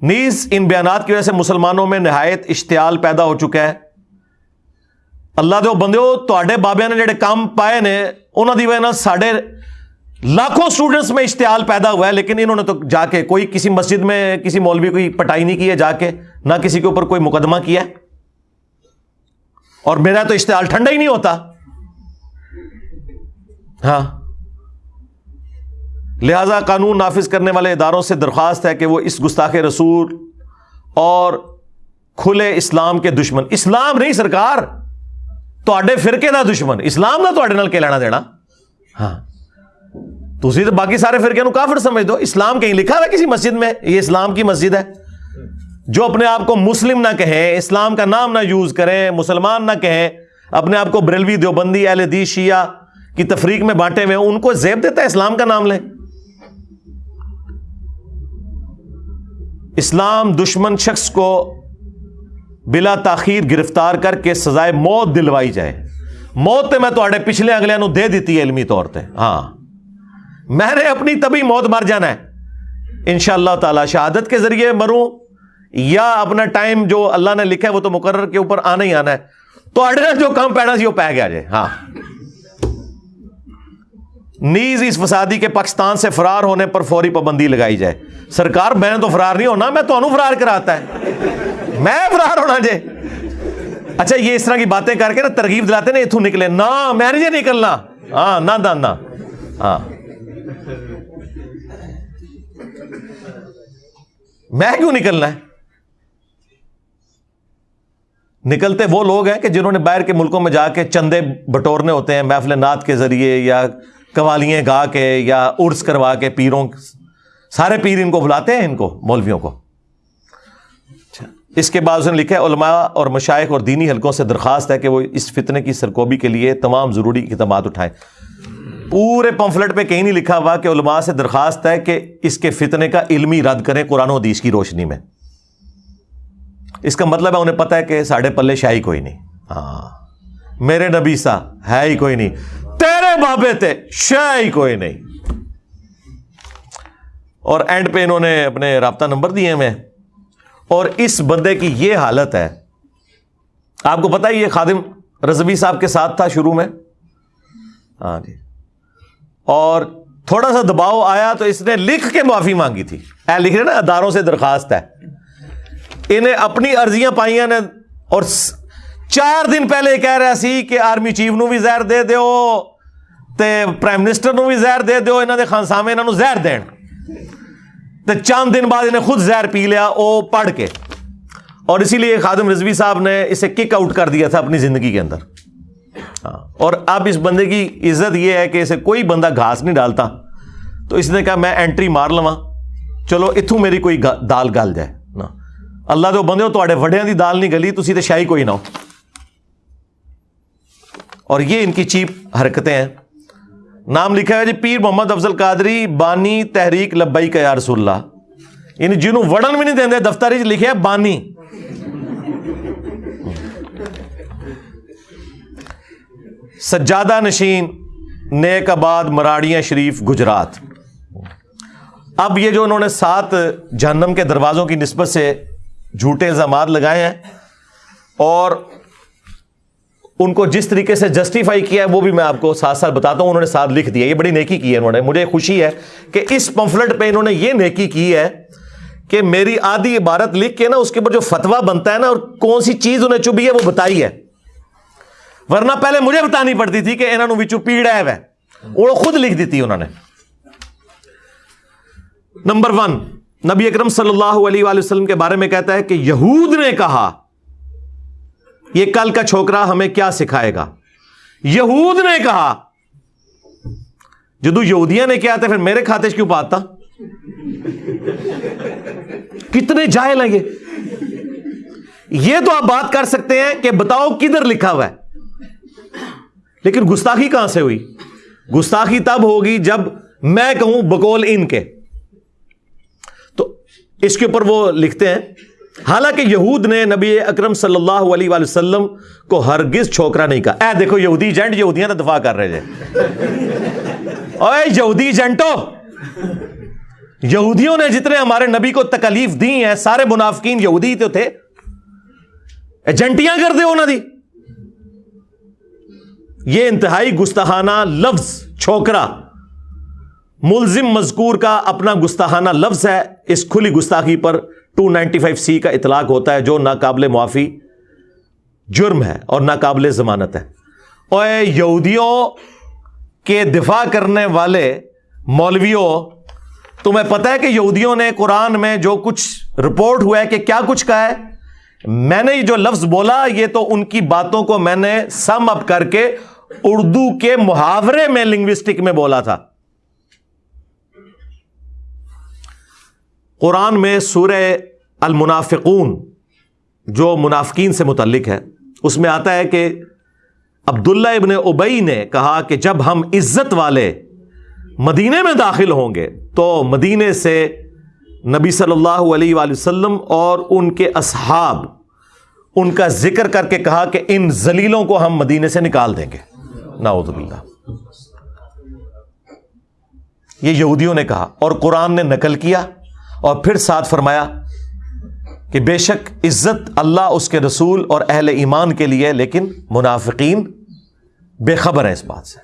نیز ان بیانات کی وجہ سے مسلمانوں میں نہایت اشتعال پیدا ہو چکا ہے۔ اللہ دے بندے تے بابیا نے جڑے کام پائے نے انہوں کی وجہ سڈے لاکھوں اسٹوڈنٹس میں اشتعال پیدا ہوا ہے، لیکن انہوں نے تو جا کے کوئی کسی مسجد میں کسی مولوی کوئی پٹائی نہیں کی ہے، جا کے نہ کسی کے اوپر کوئی مقدمہ کیا ہے۔ اور میرا تو اشتعال ٹھنڈا ہی نہیں ہوتا۔ ہاں۔ لہذا قانون نافذ کرنے والے اداروں سے درخواست ہے کہ وہ اس گستاخ رسول اور کھلے اسلام کے دشمن۔ اسلام نہیں سرکار تے فرقے کا دشمن۔ اسلام کا تے لینا دینا۔ ہاں۔ تھی تو باقی سارے فرقے نو کافر سمجھ دو۔ اسلام کہیں لکھا ہوا کسی مسجد میں؟ یہ اسلام کی مسجد ہے۔ جو اپنے آپ کو مسلم نہ کہیں اسلام کا نام نہ یوز کریں مسلمان نہ کہیں اپنے آپ کو بریلوی دیوبندی، اہل دی شیعہ کی تفریق میں بانٹے ہوئے ان کو زیب دیتا ہے، اسلام کا نام لیں۔ اسلام دشمن شخص کو بلا تاخیر گرفتار کر کے سزائے موت دلوائی جائے۔ موت تو میں تو پچھلے اگلے نو دے دیتی ہے علمی طور پہ ہاں۔ میں نے اپنی تبھی موت مر جانا ہے۔ ان شاء اللہ تعالی شہادت کے ذریعے مروں یا اپنا ٹائم جو اللہ نے لکھا ہے وہ تو مقرر کے اوپر آنا ہی آنا ہے۔ تو جو کام پینا سی وہ پہ گیا جائے۔ ہاں۔ نیز اس فسادی کے پاکستان سے فرار ہونے پر فوری پابندی لگائی جائے۔ سرکار، میں تو فرار نہیں ہونا، میں تو فرار کراتا ہے۔ میں فرار ہونا جے۔ اچھا یہ اس طرح کی باتیں کر کے نا ترغیب دلاتے نا اتوں نکلے۔ نہ، میں نہیں نکلنا۔ ہاں نہ نہ۔ ہاں۔ میں کیوں نکلنا ہے؟ نکلتے وہ لوگ ہیں کہ جنہوں نے باہر کے ملکوں میں جا کے چندے بٹورنے ہوتے ہیں، محفل نعت کے ذریعے یا قوالیاں گا کے یا ارس کروا کے پیروں سارے پیر ان کو بلاتے ہیں ان کو مولویوں کو۔ اچھا، اس کے بعد اس نے لکھا ہے علماء اور مشائق اور دینی حلقوں سے درخواست ہے کہ وہ اس فتنے کی سرکوبی کے لیے تمام ضروری اقدامات اٹھائیں۔ پورے پمفلٹ پہ کہیں نہیں لکھا ہوا کہ علماء سے درخواست ہے کہ اس کے فتنے کا علمی رد کریں قرآن و حدیث کی روشنی میں۔ اس کا مطلب ہے انہیں پتا ہے کہ ساڑھے پلے شاہی کوئی نہیں۔ ہاں۔ میرے نبی سا ہے ہی کوئی نہیں۔ تیرے بابے تھے شاہی کوئی نہیں۔ اور اینڈ پہ انہوں نے اپنے رابطہ نمبر دیے میں اور اس بندے کی یہ حالت ہے۔ آپ کو پتا ہے یہ خادم رضوی صاحب کے ساتھ تھا شروع میں۔ ہاں جی۔ اور تھوڑا سا دباؤ آیا تو اس نے لکھ کے معافی مانگی تھی۔ اے لکھ رہے نا، اداروں سے درخواست ہے۔ انہیں اپنی ارضیاں پائی نے۔ اور چار دن پہلے کہہ رہا سی کہ آرمی چیف نو بھی زہر دے دیو۔ تے پرائم منسٹر نو بھی زہر دے دیو انہوں نے خانسامے انہوں زہر دین۔ تے چاند دن بعد انہیں خود زہر پی لیا، او پڑھ کے۔ اور اسی لیے خادم رضوی صاحب نے اسے کک آؤٹ کر دیا تھا اپنی زندگی کے اندر۔ ہاں اور اب اس بندے کی عزت یہ ہے کہ اسے کوئی بندہ گھاس نہیں ڈالتا۔ تو اس نے کہا، میں اینٹری مار لوا چلو اتوں میری کوئی دال گل جائے۔ نا۔ اللہ تو بندے ہو تے وڈیا کی دال نہیں گلی تھی تو شاہی کوئی نہ ہو۔ اور یہ ان کی چیپ حرکتیں ہیں۔ نام لکھا ہے جی پیر محمد افضل قادری، بانی تحریک لبئی کا یا رسول اللہ یعنی جنہوں وڑن بھی نہیں دیں دفتر لکھے بانی۔ سجادہ نشین، نیک آباد، مراڑیاں شریف، گجرات۔ اب یہ جو انہوں نے سات جہنم کے دروازوں کی نسبت سے جھوٹے الزامات لگائے ہیں اور ان کو جس طریقے سے جسٹیفائی کیا ہے وہ بھی میں آپ کو ساتھ ساتھ بتاتا ہوں، انہوں نے ساتھ لکھ دیا، یہ بڑی نیکی کی ہے انہوں نے، مجھے خوشی ہے کہ اس پمفلٹ پہ انہوں نے یہ نیکی کی ہے کہ میری آدھی عبارت لکھ کے نا، اس کے اوپر جو فتوا بنتا ہے نا، اور کون سی چیز انہیں چبھی ہے وہ بتائی ہے۔ ورنہ پہلے مجھے بتانی پڑتی تھی کہ انہوں نے پیڑا ہے وہ۔ خود لکھ دیتی انہوں نے۔ نمبر ون، نبی اکرم صلی اللہ علیہ وآلہ وسلم کے بارے میں کہتا ہے کہ یہود نے کہا یہ کل کا چھوکرا ہمیں کیا سکھائے گا؟ یہود نے کہا، جدو یہودیاں نے کیا تھا، پھر میرے کھاتے کیوں پاتا کتنے جائل ہیں یہ۔ یہ تو آپ بات کر سکتے ہیں کہ بتاؤ کدھر لکھا ہوا ہے۔ لیکن گستاخی کہاں سے ہوئی؟ گستاخی تب ہوگی جب میں کہوں بکول ان کے۔ تو اس کے اوپر وہ لکھتے ہیں حالانکہ یہود نے نبی اکرم صلی اللہ علیہ وآلہ وسلم کو ہرگز چھوکرا نہیں کہا۔ اے دیکھو یہودی جینٹ یہودیاں تو دفاع کر رہے تھے اے یہودی ایجنٹو یہودیوں نے جتنے ہمارے نبی کو تکلیف دی ہیں، سارے منافقین یہودی تو تھے۔ ایجنٹیاں کر دے انہوں دی۔ یہ انتہائی گستاحانہ لفظ چھوکرا، ملزم مذکور کا اپنا گستاحانہ لفظ ہے۔ اس کھلی گستاخی پر ٹو نائنٹی فائیو سی کا اطلاق ہوتا ہے جو ناقابل معافی جرم ہے اور ناقابل ضمانت ہے۔ اور یہودیوں کے دفاع کرنے والے مولویوں، تمہیں پتا ہے کہ یہودیوں نے قرآن میں جو کچھ رپورٹ ہوا ہے کہ کیا کچھ کہا ہے، میں نے جو لفظ بولا، یہ تو ان کی باتوں کو میں نے سم اپ کر کے اردو کے محاورے میں لنگوسٹک میں بولا تھا۔ قرآن میں سورہ المنافقون، جو منافقین سے متعلق ہے اس میں آتا ہے کہ عبداللہ ابن ابئی نے کہا کہ جب ہم عزت والے مدینے میں داخل ہوں گے، تو مدینے سے نبی صلی اللہ علیہ وآلہ وسلم اور ان کے اصحاب، ان کا ذکر کر کے کہا کہ ان زلیلوں کو ہم مدینے سے نکال دیں گے۔ نعوذ باللہ۔ یہ یہودیوں نے کہا اور قرآن نے نقل کیا اور پھر ساتھ فرمایا کہ بے شک عزت اللہ اس کے رسول اور اہل ایمان کے لیے لیکن منافقین بے خبر ہے اس بات سے۔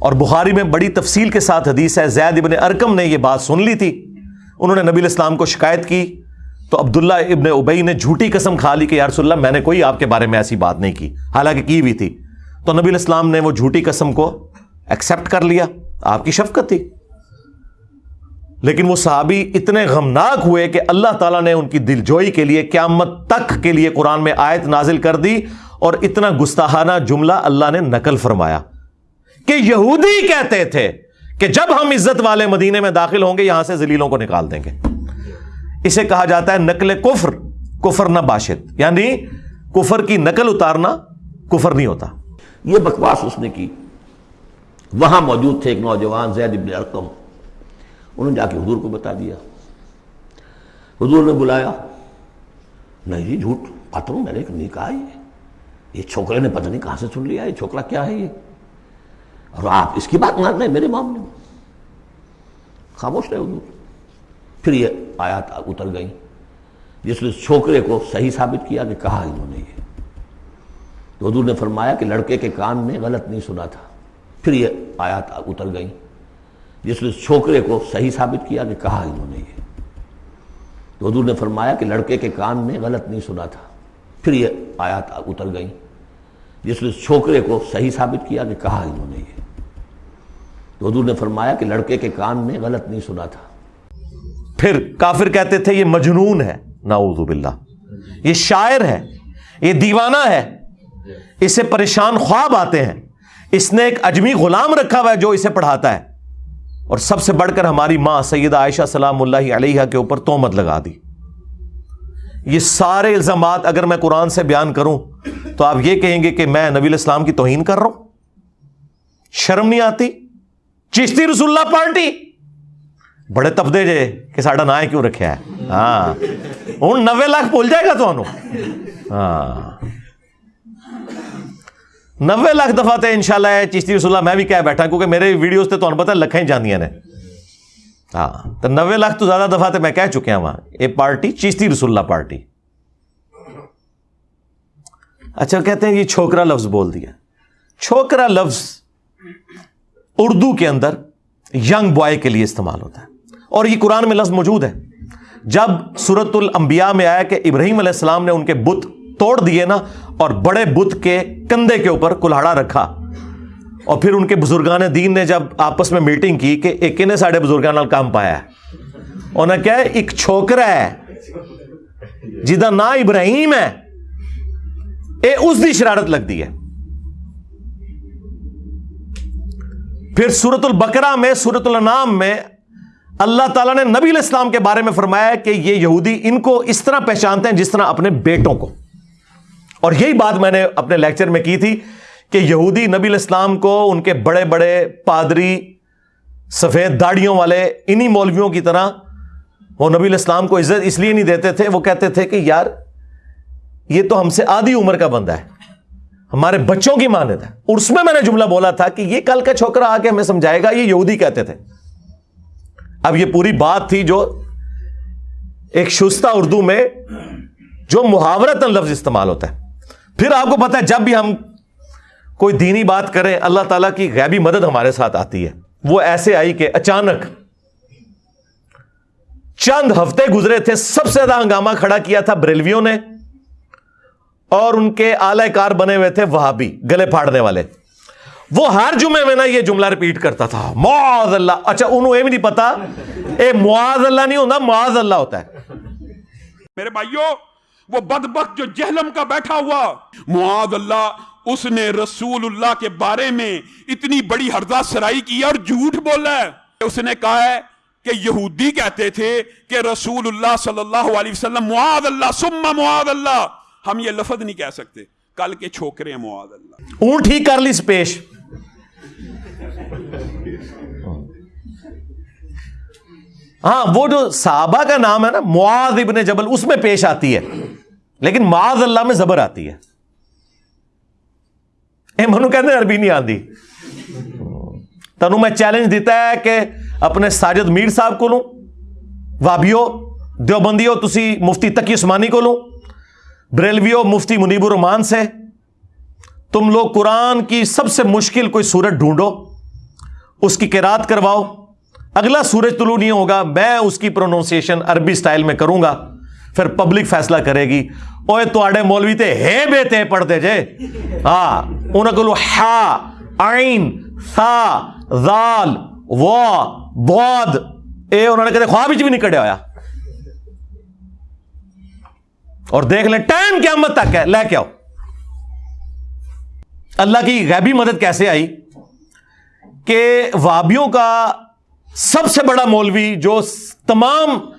اور بخاری میں بڑی تفصیل کے ساتھ حدیث ہے، زید ابن ارکم نے یہ بات سن لی تھی۔ انہوں نے نبی الاسلام کو شکایت کی۔ تو عبداللہ ابن ابئی نے جھوٹی قسم کھا لی کہ یارس اللہ، میں نے کوئی آپ کے بارے میں ایسی بات نہیں کی۔ حالانکہ کی ہوئی تھی۔ تو نبی الاسلام نے وہ جھوٹی قسم کو ایکسپٹ کر لیا۔ آپ کی شفقت تھی۔ لیکن وہ صحابی اتنے غمناک ہوئے کہ اللہ تعالیٰ نے ان کی دل جوئی کے لیے قیامت تک کے لیے قرآن میں آیت نازل کر دی اور اتنا گستاحانہ جملہ اللہ نے نقل فرمایا کہ یہودی کہتے تھے کہ جب ہم عزت والے مدینے میں داخل ہوں گے، یہاں سے زلیلوں کو نکال دیں گے۔ اسے کہا جاتا ہے نقل کفر کفر نہ باشد۔ یعنی کفر کی نقل اتارنا کفر نہیں ہوتا۔ یہ بکواس اس نے کی۔ وہاں موجود تھے ایک نوجوان زید ابن ارقم۔ انہوں نے جا کے حضور کو بتا دیا۔ حضور نے بلایا، نہیں جی جھوٹ پتھروں میں نے نہیں کہا یہ۔ یہ چھوکرے نے پتہ نہیں کہاں سے سن لیا، یہ چھوکرا کیا ہے یہ؟ اور آپ اس کی بات مان رہے میرے معاملے میں۔ خاموش رہے حضور۔ پھر یہ آیات اتر گئی جس نے چھوکرے کو صحیح ثابت کیا کہ کہا انہوں نے یہ۔ تو حضور نے فرمایا کہ لڑکے کے کان میں غلط نہیں سنا تھا۔ پھر یہ آیات اتر گئی جس نے چھوکرے کو صحیح ثابت کیا کہ کہا انہوں نے یہ۔ تو حضور نے فرمایا کہ لڑکے کے کان میں غلط نہیں سنا تھا۔ پھر یہ آیات اتر گئی جس نے چھوکرے کو صحیح ثابت کیا کہ کہا انہوں نے یہ۔ تو حضور نے فرمایا کہ لڑکے کے کان میں غلط نہیں سنا تھا۔ پھر کافر کہتے تھے، یہ مجنون ہے۔ نعوذ باللہ۔ یہ شاعر ہے، یہ دیوانہ ہے۔ اسے پریشان خواب آتے ہیں۔ اس نے ایک اجمی غلام رکھا ہوا ہے جو اسے پڑھاتا ہے۔ اور سب سے بڑھ کر ہماری ماں سیدہ عائشہ سلام اللہ علیہ کے اوپر تومت لگا دی۔ یہ سارے الزامات اگر میں قرآن سے بیان کروں تو آپ یہ کہیں گے کہ میں نبی الاسلام کی توہین کر رہا ہوں۔ شرم نہیں آتی؟ چشتی رسول اللہ پارٹی بڑے تبدے جے کہ ساڈا نا کیوں رکھا ہے؟ ہاں۔ ہوں نوے لاکھ بول جائے گا تو ہاں۔ نوے لاکھ دفعہ تو ان شاء اللہ چشتی رسول اللہ میں بھی کہہ بیٹھا کیونکہ میرے ویڈیوز تو تمہیں پتا لکھیں جاندیاں نے۔ ہاں تو نوے لاکھ تو زیادہ دفعہ تو میں کہہ چکیا ہاں وہاں۔ یہ پارٹی چشتی رسول اللہ پارٹی۔ اچھا کہتے ہیں یہ چھوکرا لفظ بول دیا۔ چھوکرا لفظ اردو کے اندر ینگ بوائے کے لیے استعمال ہوتا ہے۔ اور یہ قرآن میں لفظ موجود ہے۔ جب سورت الانبیاء میں آیا کہ ابراہیم علیہ السلام نے ان کے بت توڑ دیے نا اور بڑے بت کے کندھے کے اوپر کلاڑا رکھا۔ اور پھر ان کے بزرگان دین نے جب آپس میں میٹنگ کی کہ ایک نے ساڑھے بزرگان کام پایا ہے۔ انہیں کیا ہے ایک چھوکرا ہے جدا نا ابراہیم ہے، اے اس دی شرارت لگ دی ہے۔ پھر سورت البکرا میں سورت النام میں اللہ تعالیٰ نے نبی الاسلام کے بارے میں فرمایا کہ یہ یہودی ان کو اس طرح پہچانتے ہیں جس طرح اپنے بیٹوں کو۔ اور یہی بات میں نے اپنے لیکچر میں کی تھی کہ یہودی نبی الاسلام کو ان کے بڑے بڑے پادری سفید داڑیوں والے انہی مولویوں کی طرح وہ نبی الاسلام کو عزت اس لیے نہیں دیتے تھے، وہ کہتے تھے کہ یار، یہ تو ہم سے آدھی عمر کا بندہ ہے، ہمارے بچوں کی مانت ہے۔ اور اس میں میں نے جملہ بولا تھا کہ یہ کل کا چھوکرا آ کے ہمیں سمجھائے گا، یہ یہودی کہتے تھے۔ اب یہ پوری بات تھی جو ایک شستہ اردو میں جو محاورت لفظ استعمال ہوتا ہے۔ پھر آپ کو پتا ہے، جب بھی ہم کوئی دینی بات کریں، اللہ تعالیٰ کی غیبی مدد ہمارے ساتھ آتی ہے۔ وہ ایسے آئی کہ اچانک چند ہفتے گزرے تھے، سب سے زیادہ ہنگامہ کھڑا کیا تھا بریلویوں نے اور ان کے اعلی کار بنے ہوئے تھے وہابی، گلے پھاڑنے والے۔ وہ ہر جمعے میں نا یہ جملہ ریپیٹ کرتا تھا، معاذ اللہ۔ اچھا انہوں یہ بھی نہیں پتا، اے معاذ اللہ نہیں ہوتا، معاذ اللہ ہوتا ہے۔ میرے بھائیوں وہ بدبخت جو جہلم کا بیٹھا ہوا۔ معاذ اللہ، اس نے رسول اللہ کے بارے میں اتنی بڑی ہردہ سرائی کی اور جھوٹ بولا۔ ہے اس نے کہا ہے کہ یہودی کہتے تھے کہ رسول اللہ صلی اللہ علیہ وسلم، معاذ اللہ سمہ معاذ اللہ۔ ہم یہ لفظ نہیں کہہ سکتے۔ کل کے چھوکرے ہیں معاذ اللہ۔ اونٹ ہی کر لی پیش ہاں وہ جو صحابہ کا نام ہے نا، معاذ ابن جبل، اس میں پیش آتی ہے۔ لیکن معاذ اللہ میں زبر آتی ہے۔ اے منو کہتے ہیں، عربی نہیں آتی تنو میں چیلنج دیتا ہے کہ اپنے ساجد میر صاحب کو لوں۔ وابیو، دیوبندیو، تسی مفتی تقی عثمانی کو لوں۔ بریلویو، مفتی منیب الرحمان سے۔ تم لوگ قرآن کی سب سے مشکل کوئی سورج ڈھونڈو۔ اس کی کیرات کرواؤ۔ اگلا سورج طلوع نہیں ہوگا، میں اس کی پروننسیشن عربی سٹائل میں کروں گا۔ پھر پبلک فیصلہ کرے گی۔ اوے تو مولوی تے ہے بے تے پڑھتے جے۔ ہاں انہوں کو ہا، عین، سا، ذال، و بود اے انہوں نے کہتے خواب بھی نہیں کڑے ہویا۔ اور دیکھ لیں، ٹائم قیامت تک ہے، لے کے آؤ۔ اللہ کی غیبی مدد کیسے آئی؟ کہ وابیوں کا سب سے بڑا مولوی جو تمام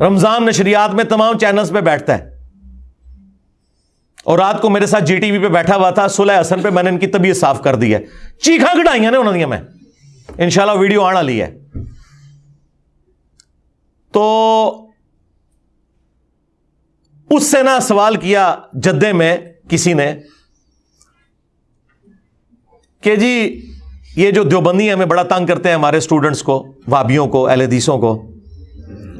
رمضان نشریات میں تمام چینلز پہ بیٹھتا ہے۔ اور رات کو میرے ساتھ جی ٹی وی پہ بیٹھا ہوا تھا سلح حسن پہ میں نے ان کی طبیعت صاف کر دی ہے۔ چیخا کٹائی نا انہوں نے میں انشاءاللہ ویڈیو آنا لی ہے۔ تو اس سے نہ سوال کیا جدے میں کسی نے کہ جی یہ جو دیوبندی ہمیں بڑا تنگ کرتے ہیں ہمارے اسٹوڈنٹس کو، وابیوں کو، اہل حدیثوں کو۔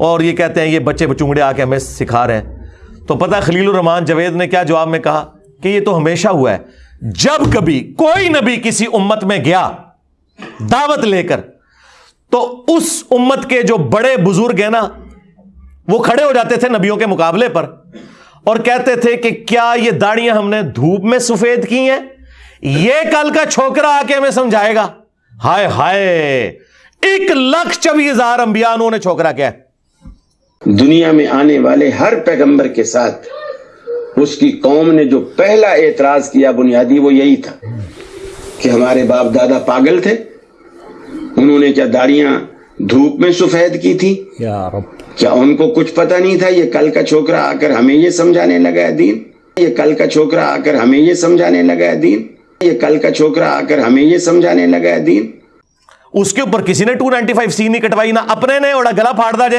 اور یہ کہتے ہیں یہ بچے بچونگڑے آ کے ہمیں سکھا رہے ہیں۔ تو پتہ خلیل الرحمان جوید نے کیا جواب میں کہا کہ یہ تو ہمیشہ ہوا ہے۔ جب کبھی کوئی نبی کسی امت میں گیا، دعوت لے کر، تو اس امت کے جو بڑے بزرگ ہیں نا، وہ کھڑے ہو جاتے تھے نبیوں کے مقابلے پر اور کہتے تھے کہ کیا یہ داڑیاں ہم نے دھوپ میں سفید کی ہیں؟ یہ کل کا چھوکرا آ کے ہمیں سمجھائے گا۔ ہائے ہائے، ایک لاکھ چوبیس ہزار امبیا انہوں نے چھوکرا کیا دنیا میں آنے والے ہر پیغمبر کے ساتھ اس کی قوم نے جو پہلا اعتراض کیا بنیادی وہ یہی تھا کہ ہمارے باپ دادا پاگل تھے۔ انہوں نے کیا داڑیاں دھوپ میں سفید کی تھی کیا ان کو کچھ پتہ نہیں تھا یہ کل کا چھوکرا آ کر ہمیں یہ سمجھانے لگا ہے دین؟ یہ کل کا چھوکرا آ کر ہمیں یہ سمجھانے لگا ہے دین؟ یہ کل کا چھوکرا آ کر ہمیں یہ سمجھانے لگا ہے دین؟ اس کے اوپر کسی نے ٹو نائنٹی فائیو سی نہیں کٹوائی نہ اپنے نے اوڑا گلا پھاڑ دا جے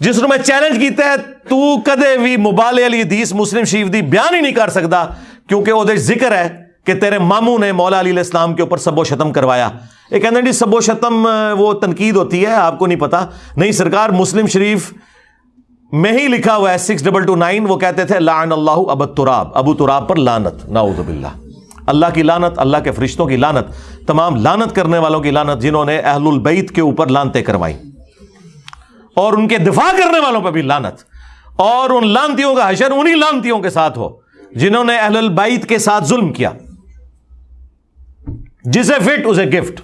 جس میں چیلنج کیتا ہے، تو کدے بھی موبائل علی حدیث مسلم شریف دی بیان ہی نہیں کر سکتا کیونکہ وہ ذکر ہے کہ تیرے ماموں نے مولا علی علیہ السلام کے اوپر سب و شتم کروایا۔ یہ کہتے ہیں جی سب و شتم وہ تنقید ہوتی ہے، آپ کو نہیں پتا۔ نہیں، سرکار مسلم شریف میں ہی لکھا ہوا ہے سکس ڈبل ٹو نائن وہ کہتے تھے، لعن اللہ ابو تراب ابو تراب پر لانت نعوذ باللہ۔ اللہ کی لانت اللہ کے فرشتوں کی لانت تمام لانت کرنے والوں کی لانت جنہوں نے اہل البیت کے اوپر لانتے کروائی۔ اور ان کے دفاع کرنے والوں پہ بھی لانت اور ان لانتیوں کا حشر انہی لانتیوں کے ساتھ ہو جنہوں نے اہل البیت کے ساتھ ظلم کیا۔ جسے فٹ، اسے گفٹ۔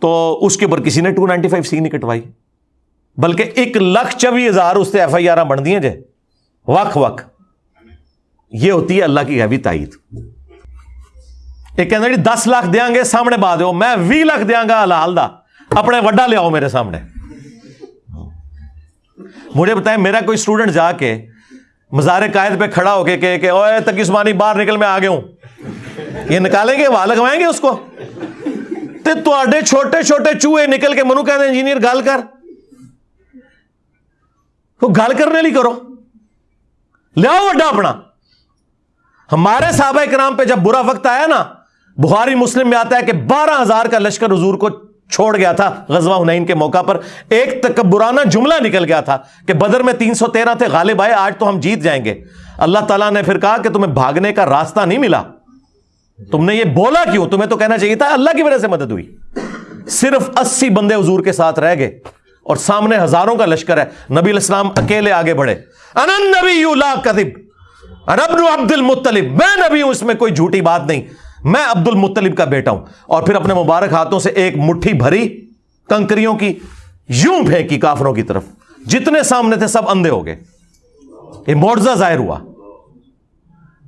تو اس کے اوپر کسی نے ٹو نائنٹی فائیو سی نہیں کٹوائی، بلکہ ایک لاکھ چوبیس ہزار اس سے ایف آئی آر بن دیے جے وق وق یہ ہوتی ہے اللہ کی غیبی تائید۔ ایک کہنا جی دس لاکھ دیا گے، سامنے بات ہو میں بھی لاکھ دیا گا حلال دا۔ اپنے وڈا لے آؤ میرے سامنے۔ مجھے بتائیں میرا کوئی اسٹوڈنٹ جا کے مزار قائد پہ کھڑا ہو کے کہ, کہ اوے تک عثمانی باہر نکل میں آ گیا ہوں۔ یہ نکالیں گے؟ وہاں لگوائیں گے اس کو؟ تے تو چھوٹے چھوٹے چوہے نکل کے منو کہتے انجینئر گال کر۔ گل کرنے لی کرو۔ لے آؤ وڈا اپنا۔ ہمارے صحابہ کرام پہ جب برا وقت آیا نا بخاری مسلم میں آتا ہے کہ بارہ ہزار کا لشکر حضور کو چھوڑ گیا تھا غزوہ ہنین کے موقع پر۔ ایک تکبرانہ جملہ نکل گیا تھا کہ بدر میں تین سو تیرہ تھے، غالب آئے، آج تو ہم جیت جائیں گے۔ اللہ تعالیٰ نے پھر کہا کہ تمہیں بھاگنے کا راستہ نہیں ملا۔ تم نے یہ بولا کیوں؟ تمہیں تو کہنا چاہیے تھا، اللہ کی وجہ سے مدد ہوئی۔ صرف اسی بندے حضور کے ساتھ رہ گئے اور سامنے ہزاروں کا لشکر ہے۔ نبی الاسلام اکیلے آگے بڑھے۔ انن نبی لا کذب۔ عبد المطلب میں نبی ہوں، اس میں کوئی جھوٹی بات نہیں۔ میں عبد المطلب کا بیٹا ہوں اور پھر اپنے مبارک ہاتھوں سے ایک مٹھی بھری کنکریوں کی، یوں پھینکی کافروں کی طرف۔ جتنے سامنے تھے سب اندھے ہو گئے۔ یہ معجزہ ظاہر ہوا۔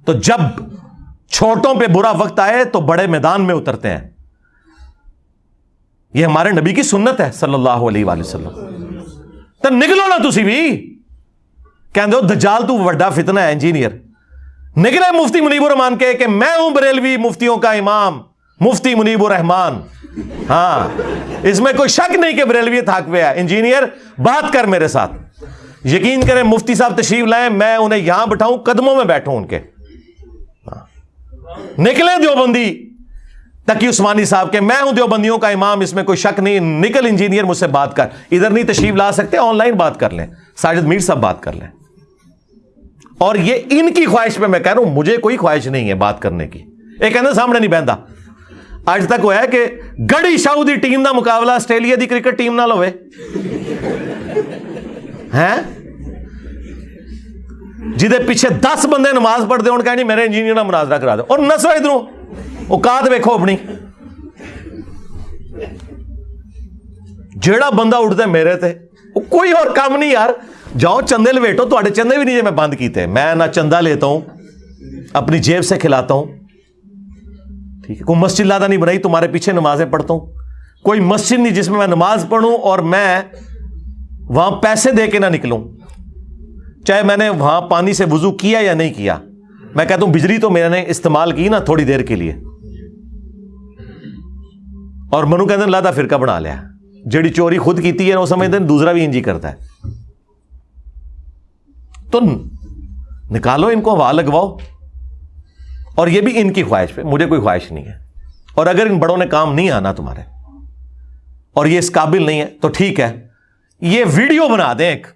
تو جب چھوٹوں پہ برا وقت آئے تو بڑے میدان میں اترتے ہیں۔ یہ ہمارے نبی کی سنت ہے صلی اللہ علیہ وآلہ وسلم۔ تو نکلو نا تسی بھی۔ کہندے ہو، دجال تو وڈا فتنہ ہے، انجینئر۔ نکلے مفتی منیب الرحمان کے کہ میں ہوں بریلوی مفتیوں کا امام، مفتی منیب الرحمان۔ ہاں اس میں کوئی شک نہیں کہ بریلوی تھاک پہ ہے۔ انجینئر، بات کر میرے ساتھ۔ یقین کریں مفتی صاحب تشریف لائیں، میں انہیں یہاں بٹھاؤں، قدموں میں بیٹھوں ان کے۔ ہاں۔ نکلے دیوبندی تقی عثمانی صاحب کے میں ہوں دیوبندیوں کا امام، اس میں کوئی شک نہیں۔ نکل انجینئر، مجھ سے بات کر۔ ادھر نہیں تشریف لا سکتے، آن لائن بات کر لیں۔ ساجد میر صاحب بات کر لیں۔ اور یہ ان کی خواہش پہ میں کہہ رہا ہوں، مجھے کوئی خواہش نہیں ہے بات کرنے کی۔ یہ کہنا سامنے نہیں بہنتا اج تک وہ ہے کہ گڑی شاہ دی ٹیم دا مقابلہ آسٹریلیا دی کرکٹ ٹیم نہ ہوئے۔ ہیں جہے پیچھے دس بندے نماز پڑھتے ہو کہ میرے انجینئر مناظرہ کرا دو اور نسو ادھر اوقات ویکو اپنی۔ جیڑا بندہ اٹھتا میرے تے کوئی اور کام نہیں یار۔ جاؤ چندے لویٹو تو چندے بھی نہیں میں بند کیتے میں نہ چندہ لیتا ہوں اپنی جیب سے کھلاتا ہوں ٹھیک ہے کوئی مسجد لادہ نہیں بنائی تمہارے پیچھے نمازیں پڑھتا ہوں کوئی مسجد نہیں جس میں میں نماز پڑھوں اور میں وہاں پیسے دے کے نہ نکلوں چاہے میں نے وہاں پانی سے وضو کیا یا نہیں کیا میں کہتا ہوں بجلی تو میں نے استعمال کی نا تھوڑی دیر کے لیے اور منو کہتے ہیں فرقہ بنا لیا جڑی چوری خود کیتی ہے وہ سمجھتے ہیں دوسرا بھی انجی کرتا ہے تو نکالو ان کو ہوا لگواؤ۔ اور یہ بھی ان کی خواہش پہ، مجھے کوئی خواہش نہیں ہے۔ اور اگر ان بڑوں نے کام نہیں آنا تمہارے، اور یہ اس قابل نہیں ہے، تو ٹھیک ہے۔ یہ ویڈیو بنا دیں ایک۔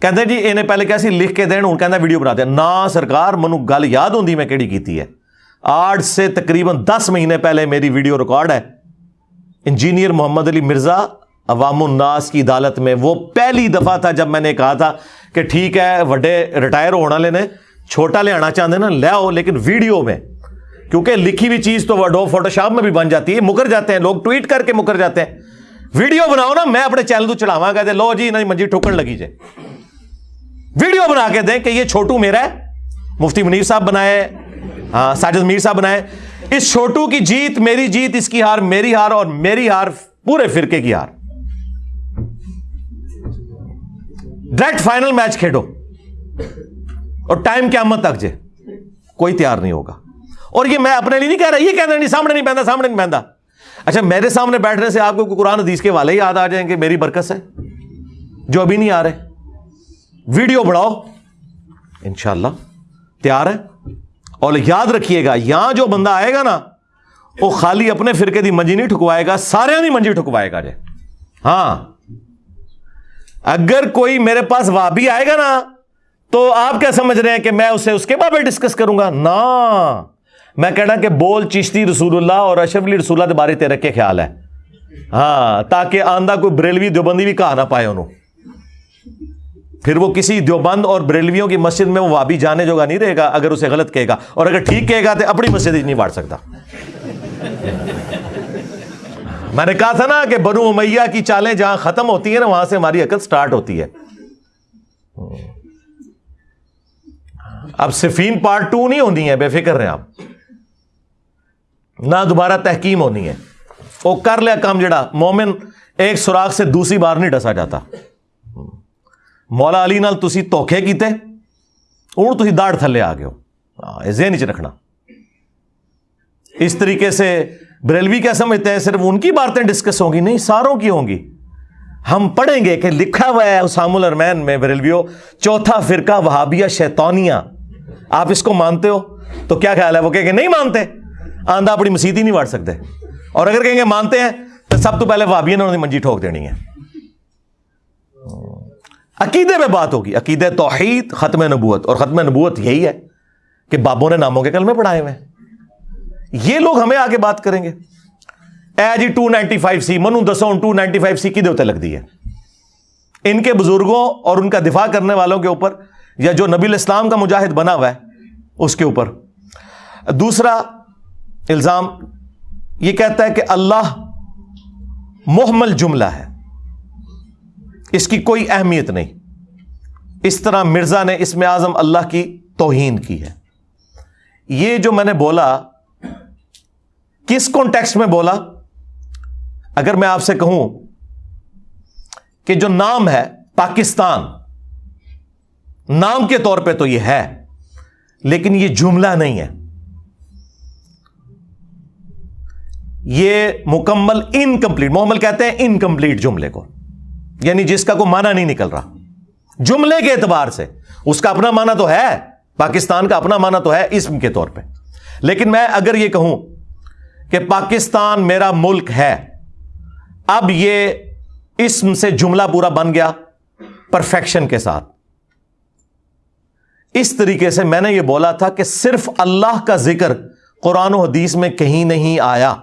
کہتے جی انہیں پہلے کیسی لکھ کے دیں کہنا ویڈیو بنا دیں۔ نہ سرکار، منو گل یاد ہوں میں کہڑی کیتی ہے۔ آٹھ سے تقریباً دس مہینے پہلے میری ویڈیو ریکارڈ ہے۔ انجینئر محمد علی مرزا عوام الناس کی عدالت میں وہ پہلی دفعہ تھا جب میں نے کہا تھا کہ ٹھیک ہے، وڈے ریٹائر ہونا لینے چھوٹا لے آنا چاہتے نا لے آؤ، لیکن ویڈیو میں، کیونکہ لکھی ہوئی چیز تو وڈو فوٹو شاپ میں بھی بن جاتی ہے، مکر جاتے ہیں، لوگ ٹویٹ کر کے مکر جاتے ہیں۔ ویڈیو بناؤ نا، میں اپنے چینل تو چڑھاوا کہتے لو جی نہیں منجی ٹھوکر لگی جائے۔ ویڈیو بنا کے دیں کہ یہ چھوٹو میرا ہے۔ مفتی منیر صاحب بنائے ہاں ساجد میر صاحب بنائے۔ اس چھوٹو کی جیت، میری جیت، اس کی ہار، میری ہار اور میری ہار، پورے فرقے کی ہار۔ ڈائریکٹ فائنل میچ کھیلو اور ٹائم کیا مت تک جے کوئی تیار نہیں ہوگا اور یہ میں اپنے لیے نہیں کہہ رہا یہ کہنا نہیں سامنے نہیں بہنتا سامنے نہیں بہنتا اچھا میرے سامنے بیٹھنے سے آپ کو قرآن حدیث کے والے ہی یاد آ جائیں گے میری برکت ہے جو ابھی نہیں آ رہے ویڈیو بڑھاؤ انشاءاللہ تیار ہے اور یاد رکھیے گا یہاں جو بندہ آئے گا نا وہ خالی اپنے فرقے دی منجی نہیں ٹھکوائے گا سارے نہیں منجی ٹھکوائے گا جے ہاں اگر کوئی میرے پاس وابی آئے گا نا، تو آپ کیا سمجھ رہے ہیں کہ میں اسے اس کے بارے ڈسکس کروں گا؟ نا۔ میں کہنا کہ بول چشتی رسول اللہ اور اشرف علی رسول اللہ کے بارے تیرے کے خیال ہے۔ ہاں تاکہ آندہ کوئی بریلوی دیوبندی بھی کہا نہ پائے انہوں۔ پھر وہ کسی دیوبند اور بریلویوں کی مسجد میں وہ وابی جانے جو گا نہیں رہے گا، اگر اسے غلط کہے گا۔ اور اگر ٹھیک کہے گا تو اپنی مسجد ہی نہیں بانٹ سکتا۔ میں نے کہا تھا نا کہ بنو امیہ کی چالیں جہاں ختم ہوتی ہیں نا، وہاں سے ہماری عقل سٹارٹ ہوتی ہے۔ اب صفین پارٹ ٹو نہیں ہونی ہے بے فکر رہے آپ۔ نہ دوبارہ تحکیم ہونی ہے۔ وہ کر لیا کام جڑا۔ مومن ایک سوراخ سے دوسری بار نہیں ڈسا جاتا۔ مولا علی نال تسی توکھے کیتے ہوں تھی داڑ تھلے آ گئے ہو۔ ذہن چ رکھنا۔ اس طریقے سے بریلوی کیا سمجھتے ہیں؟ صرف ان کی باتیں ڈسکس ہوں گی، نہیں، ساروں کی ہوں گی۔ ہم پڑھیں گے کہ لکھا ہوا ہے اسام الرمین میں بریلویو چوتھا فرقہ وہابیہ شیطانیہ۔ آپ اس کو مانتے ہو تو کیا خیال ہے؟ وہ کہ نہیں مانتے۔ آندھا اپنی مسیح ہی نہیں بڑھ سکتے۔ اور اگر کہیں گے مانتے ہیں تو سب تو پہلے وہابیہ نے منجی ٹھوک دینی ہے۔ عقیدے میں بات ہوگی۔ عقید توحید، ختم نبوت۔ اور ختم نبوت یہی ہے کہ بابوں نے ناموں کے کلمے پڑھائے ہوئے۔ یہ لوگ ہمیں آگے بات کریں گے۔ A G two ninety five C, منو دسو، ٹو نائنٹی فائیو سی کی دیوتے لگ دی ہے۔ ان کے بزرگوں اور ان کا دفاع کرنے والوں کے اوپر یا جو نبی الاسلام کا مجاہد بنا ہوا ہے، اس کے اوپر۔ دوسرا الزام، یہ کہتا ہے کہ اللہ محمل جملہ ہے۔ اس کی کوئی اہمیت نہیں۔ اس طرح مرزا نے اس میں اعظم اللہ کی توہین کی ہے۔ یہ جو میں نے بولا کس کانٹیکس میں بولا؟ اگر میں آپ سے کہوں کہ جو نام ہے پاکستان، نام کے طور پہ تو یہ ہے، لیکن یہ جملہ نہیں ہے۔ یہ مکمل انکمپلیٹ محمل کہتے ہیں انکمپلیٹ جملے کو۔ یعنی جس کا کوئی معنی نہیں نکل رہا۔ جملے کے اعتبار سے اس کا اپنا معنی تو ہے، پاکستان کا اپنا معنی تو ہے اسم کے طور پہ۔ لیکن میں اگر یہ کہوں کہ پاکستان میرا ملک ہے۔ اب یہ اسم سے جملہ پورا بن گیا پرفیکشن کے ساتھ۔ اس طریقے سے میں نے یہ بولا تھا کہ صرف اللہ کا ذکر قرآن و حدیث میں کہیں نہیں آیا۔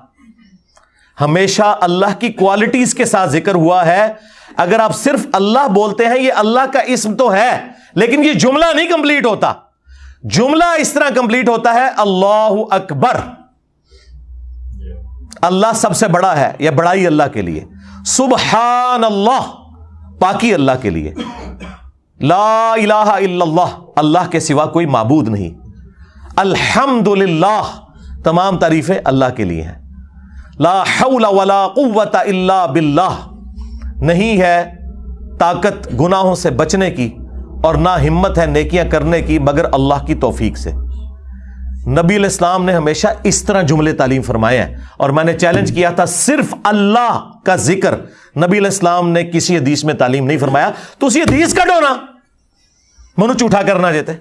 ہمیشہ اللہ کی کوالٹیز کے ساتھ ذکر ہوا ہے۔ اگر آپ صرف اللہ بولتے ہیں، یہ اللہ کا اسم تو ہے، لیکن یہ جملہ نہیں کمپلیٹ ہوتا۔ جملہ اس طرح کمپلیٹ ہوتا ہے، اللہ اکبر۔ اللہ سب سے بڑا ہے یا بڑائی اللہ کے لیے؟ سبحان اللہ پاکی اللہ کے لیے۔ لا الہ الا اللہ اللہ کے سوا کوئی معبود نہیں۔ الحمد للہ تمام تعریفیں اللہ کے لیے ہیں۔ لا حول ولا قوت الا باللہ۔ نہیں ہے طاقت گناہوں سے بچنے کی اور نہ ہمت ہے نیکیاں کرنے کی مگر اللہ کی توفیق سے۔ نبی الاسلام نے ہمیشہ اس طرح جملے تعلیم فرمایا ہے اور میں نے چیلنج کیا تھا صرف اللہ کا ذکر نبی الاسلام نے کسی حدیث میں تعلیم نہیں فرمایا۔ تو اسی حدیث کا ڈونا منو چوٹا کرنا جیتے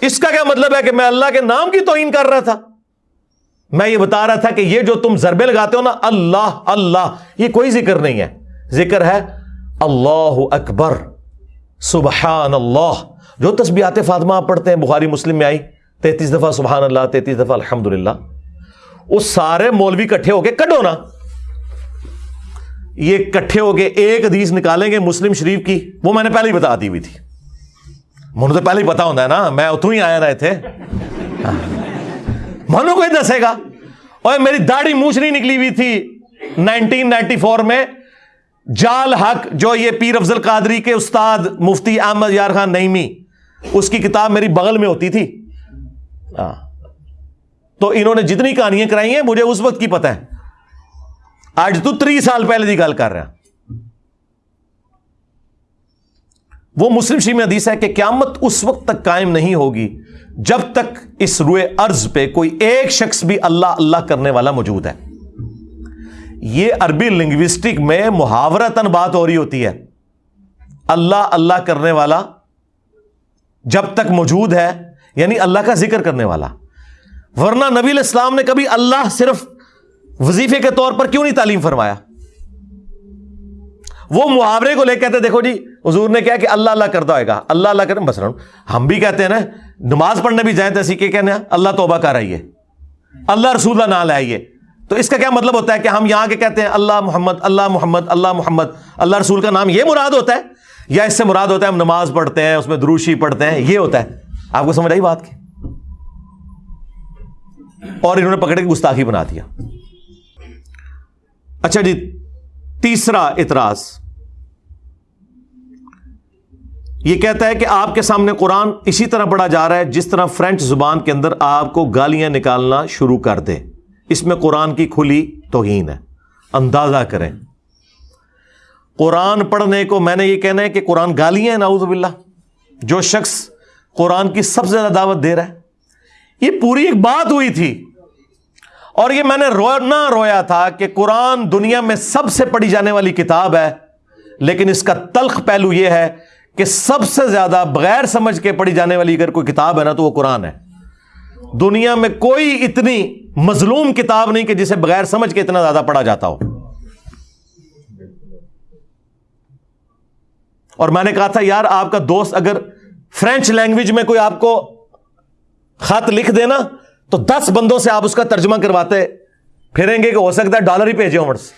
اس کا کیا مطلب ہے کہ میں اللہ کے نام کی توہین کر رہا تھا؟ میں یہ بتا رہا تھا کہ یہ جو تم ضربے لگاتے ہو نا، اللہ اللہ، یہ کوئی ذکر نہیں ہے۔ ذکر ہے اللہ اکبر، سبحان اللہ۔ جو تسبیحات فاطمہ آپ پڑھتے ہیں، بخاری، مسلم میں آئی۔ تینتیس دفعہ سبحان اللہ، تینتیس دفعہ الحمد للہ وہ سارے مولوی کٹھے ہو کے کٹو نا۔ یہ کٹھے ہو کے ایک حدیث نکالیں گے مسلم شریف کی۔ وہ میں نے پہلے ہی بتا دی ہوئی تھی۔ مجھے تو پہلے ہی پتا ہوتا ہے نا، میں اتوں ہی آیا رہے تھے منو کوئی دسے گا۔ اور میری داڑھی موچ نہیں نکلی ہوئی تھی۔ نائنٹین نائنٹی فور میں جال حق، جو یہ پیر افضل قادری کے استاد مفتی احمد یار خان نئیمی اس کی کتاب میری بغل میں ہوتی تھی۔ ہاں۔ تو انہوں نے جتنی کہانیاں کرائی ہیں، مجھے اس وقت کی پتہ ہے۔ آج تو تری سال پہلے کی گل کر رہا وہ مسلم شی میں حدیث ہے کہ قیامت اس وقت تک قائم نہیں ہوگی جب تک اس روئے ارض پہ کوئی ایک شخص بھی اللہ اللہ کرنے والا موجود ہے۔ یہ عربی لنگوسٹک میں محاورتن بات ہو رہی ہوتی ہے۔ اللہ اللہ کرنے والا جب تک موجود ہے یعنی اللہ کا ذکر کرنے والا۔ ورنہ نبی الاسلام نے کبھی اللہ صرف وظیفے کے طور پر کیوں نہیں تعلیم فرمایا؟ وہ محاورے کو لے کہتے دیکھو جی حضور نے کیا کہ اللہ اللہ کرتا ہوئے گا۔ اللہ اللہ کریں بس ہم بھی کہتے ہیں نا، نماز پڑھنے بھی جائیں تو اسی کے اللہ توبہ کر آئیے۔ اللہ رسول اللہ نہ لائیے۔ تو اس کا کیا مطلب ہوتا ہے کہ ہم یہاں کے کہتے ہیں، اللہ محمد اللہ محمد اللہ محمد، اللہ رسول کا نام یہ مراد ہوتا ہے؟ یا اس سے مراد ہوتا ہے ہم نماز پڑھتے ہیں، اس میں دروشی پڑھتے ہیں، یہ ہوتا ہے۔ آپ کو سمجھ آئی بات کی؟ اور انہوں نے پکڑ کے گستاخی بنا دیا۔ اچھا جی تیسرا اعتراض۔ یہ کہتا ہے کہ آپ کے سامنے قرآن اسی طرح پڑھا جا رہا ہے جس طرح فرینچ زبان کے اندر آپ کو گالیاں نکالنا شروع کر دے۔ اس میں قرآن کی کھلی توہین ہے۔ اندازہ کریں۔ قرآن پڑھنے کو میں نے یہ کہنا ہے کہ قرآن گالیاں ہیں ناؤز باللہ۔ جو شخص قرآن کی سب سے زیادہ دعوت دے رہا ہے۔ یہ پوری ایک بات ہوئی تھی۔ اور یہ میں نے رونا رویا تھا کہ قرآن دنیا میں سب سے پڑھی جانے والی کتاب ہے، لیکن اس کا تلخ پہلو یہ ہے کہ سب سے زیادہ بغیر سمجھ کے پڑھی جانے والی اگر کوئی کتاب ہے نا تو وہ قرآن ہے۔ دنیا میں کوئی اتنی مظلوم کتاب نہیں کہ جسے بغیر سمجھ کے اتنا زیادہ پڑھا جاتا ہو۔ اور میں نے کہا تھا، یار آپ کا دوست اگر فرینچ لینگویج میں کوئی آپ کو خط لکھ دینا، تو دس بندوں سے آپ اس کا ترجمہ کرواتے، پھریں گے کہ ہو سکتا ہے ڈالر ہی بھیجے عمرس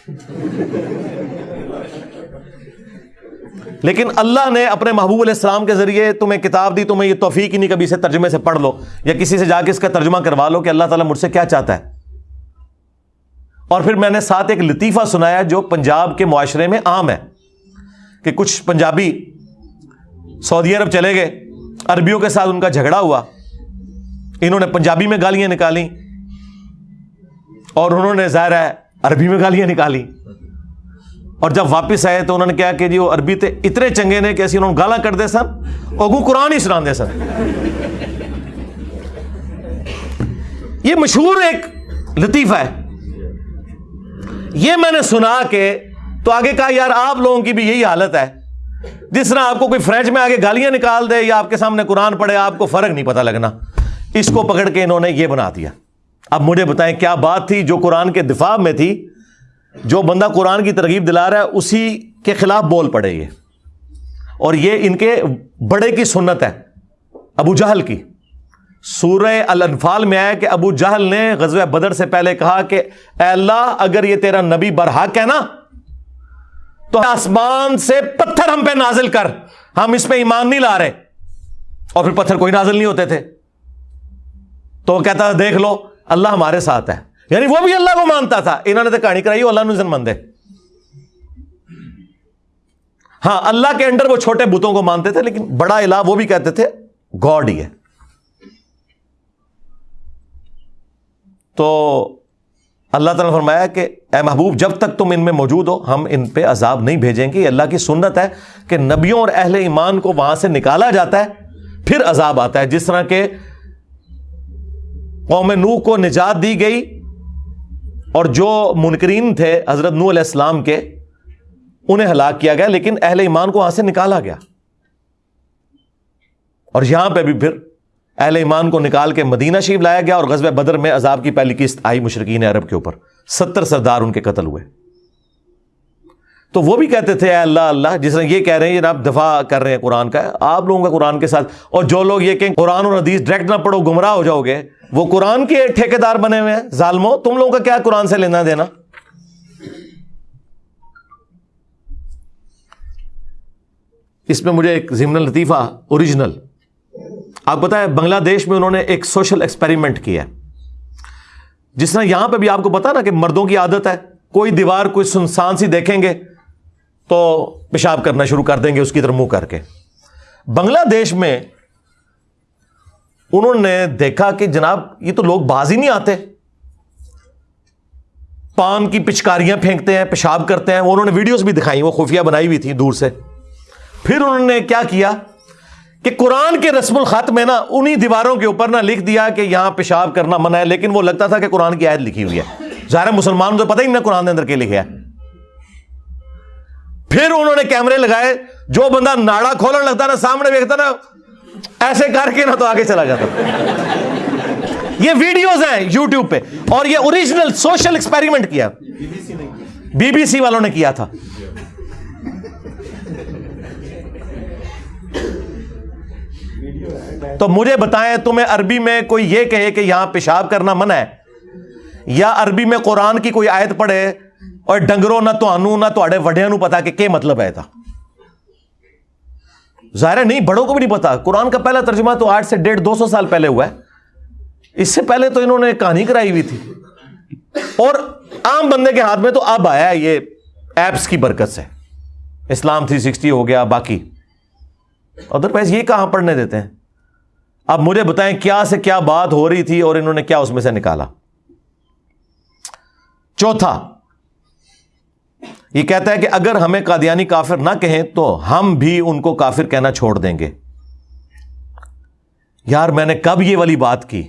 لیکن اللہ نے اپنے محبوب علیہ السلام کے ذریعے تمہیں کتاب دی، تمہیں یہ توفیق ہی نہیں کبھی سے ترجمے سے پڑھ لو، یا کسی سے جا کے اس کا ترجمہ کروا لو کہ اللہ تعالیٰ مجھ سے کیا چاہتا ہے۔ اور پھر میں نے ساتھ ایک لطیفہ سنایا جو پنجاب کے معاشرے میں عام ہے، کہ کچھ پنجابی سعودی عرب چلے گئے، عربیوں کے ساتھ ان کا جھگڑا ہوا۔ انہوں نے پنجابی میں گالیاں نکالی اور انہوں نے ظاہر ہے عربی میں گالیاں نکالی اور جب واپس آئے تو انہوں نے کیا کہ جی وہ عربی تھے اتنے چنگے نے کہ انہوں نے گالا کر دے سن اور قرآن ہی سنا دے سن۔ یہ مشہور ایک لطیفہ ہے۔ یہ میں نے سنا کہ تو آگے کہا، یار آپ لوگوں کی بھی یہی حالت ہے۔ جس طرح آپ کو کوئی فرینچ میں آگے گالیاں نکال دے یا آپ کے سامنے قرآن پڑھے، آپ کو فرق نہیں پتا لگنا۔ اس کو پکڑ کے انہوں نے یہ بنا دیا۔ اب مجھے بتائیں کیا بات تھی جو قرآن کے دفاع میں تھی، جو بندہ قرآن کی ترغیب دلا رہا ہے، اسی کے خلاف بول پڑے یہ۔ اور یہ ان کے بڑے کی سنت ہے، ابو جہل کی۔ سورہ الانفال میں آیا کہ ابو جہل نے غزوہ بدر سے پہلے کہا کہ اے اللہ، اگر یہ تیرا نبی برحق ہے نا تو آسمان سے پتھر ہم پہ نازل کر۔ ہم اس پہ ایمان نہیں لا رہے۔ اور پھر پتھر کوئی نازل نہیں ہوتے تھے۔ تو وہ کہتا، دیکھ لو، اللہ ہمارے ساتھ ہے۔ یعنی وہ بھی اللہ کو مانتا تھا۔ انہوں نے تو کہانی کرائی اللہ مند ہے ہاں اللہ کے انڈر وہ چھوٹے بتوں کو مانتے تھے، لیکن بڑا الہ وہ بھی کہتے تھے، گاڈ ہی ہے۔ تو اللہ تعالیٰ نے فرمایا کہ اے محبوب، جب تک تم ان میں موجود ہو، ہم ان پہ عذاب نہیں بھیجیں گے۔ اللہ کی سنت ہے کہ نبیوں اور اہل ایمان کو وہاں سے نکالا جاتا ہے، پھر عذاب آتا ہے۔ جس طرح کے قوم نو کو نجات دی گئی اور جو منکرین تھے حضرت نو علیہ السلام کے، انہیں ہلاک کیا گیا، لیکن اہل ایمان کو وہاں سے نکالا گیا۔ اور یہاں پہ بھی پھر اہل ایمان کو نکال کے مدینہ شریف لایا گیا اور غزب بدر میں عذاب کی پہلی قسط آئی مشرقین عرب کے اوپر۔ ستر سردار ان کے قتل ہوئے۔ تو وہ بھی کہتے تھے، اے اللہ اللہ، جس طرح یہ کہہ رہے ہیں آپ دفاع کر رہے ہیں قرآن کا، آپ لوگوں کا قرآن کے ساتھ۔ اور جو لوگ یہ کہ قرآن اور حدیث ڈائریکٹ نہ پڑھو، گمراہ ہو جاؤ گے۔ وہ قرآن کے ٹھیکے دار بنے ہوئے ہیں۔ ظالمو تم لوگوں کا کیا قرآن سے لینا دینا؟ اس میں مجھے ایک ضمن لطیفہ اوریجنل آپ پتا ہے بنگلہ دیش میں انہوں نے ایک سوشل ایکسپیریمنٹ کیا جس طرح یہاں پہ بھی آپ کو پتا نا کہ مردوں کی عادت ہے، کوئی دیوار، کوئی سنسان سی دیکھیں گے تو پیشاب کرنا شروع کر دیں گے، اس کی طرف منہ کر کے۔ بنگلہ دیش میں انہوں نے دیکھا کہ جناب، یہ تو لوگ باز ہی نہیں آتے۔ پان کی پچکاریاں پھینکتے ہیں، پیشاب کرتے ہیں۔ وہ انہوں نے ویڈیوز بھی دکھائی، وہ خفیہ بنائی ہوئی تھی دور سے۔ پھر انہوں نے کیا کیا؟ کہ قرآن کے رسم الخط میں نا انہی دیواروں کے اوپر نا لکھ دیا کہ یہاں پیشاب کرنا منع ہے، لیکن وہ لگتا تھا کہ قرآن کی عائد لکھی ہوئی ہے۔ ظاہر مسلمان تو پتہ ہی نہیں قرآن کے اندر کے لکھے پھر انہوں نے کیمرے لگائے، جو بندہ ناڑا کھولنے لگتا نا، سامنے دیکھتا نا، ایسے کر کے نا تو آگے چلا جاتا۔ یہ ویڈیوز ہیں یوٹیوب پہ، اور یہ اوریجنل سوشل ایکسپیریمنٹ کیا۔ بی بی سی والوں نے کیا تھا۔ تو مجھے بتائیں تمہیں عربی میں کوئی یہ کہے کہ یہاں پیشاب کرنا منع ہے؟ یا عربی میں قرآن کی کوئی آیت پڑھے اور ڈنگرو نہ تو نہ تو وڈیا نو پتا کہ مطلب ہے تھا ظاہر نہیں، بڑوں کو بھی نہیں پتا۔ قرآن کا پہلا ترجمہ تو آٹھ سے ڈیڑھ، دو سو سال پہلے ہوا ہے۔ اس سے پہلے تو انہوں نے کہانی کرائی ہوئی تھی۔ اور عام بندے کے ہاتھ میں تو اب آیا یہ ایپس کی برکت سے۔ اسلام تھری سکسٹی ہو گیا، باقی۔ ادر وائز یہ کہاں پڑھنے دیتے ہیں؟ اب مجھے بتائیں کیا سے کیا بات ہو رہی تھی اور انہوں نے کیا اس میں سے نکالا؟ چوتھا، یہ کہتا ہے کہ اگر ہمیں قادیانی کافر نہ کہیں تو ہم بھی ان کو کافر کہنا چھوڑ دیں گے۔ یار، میں نے کب یہ والی بات کی؟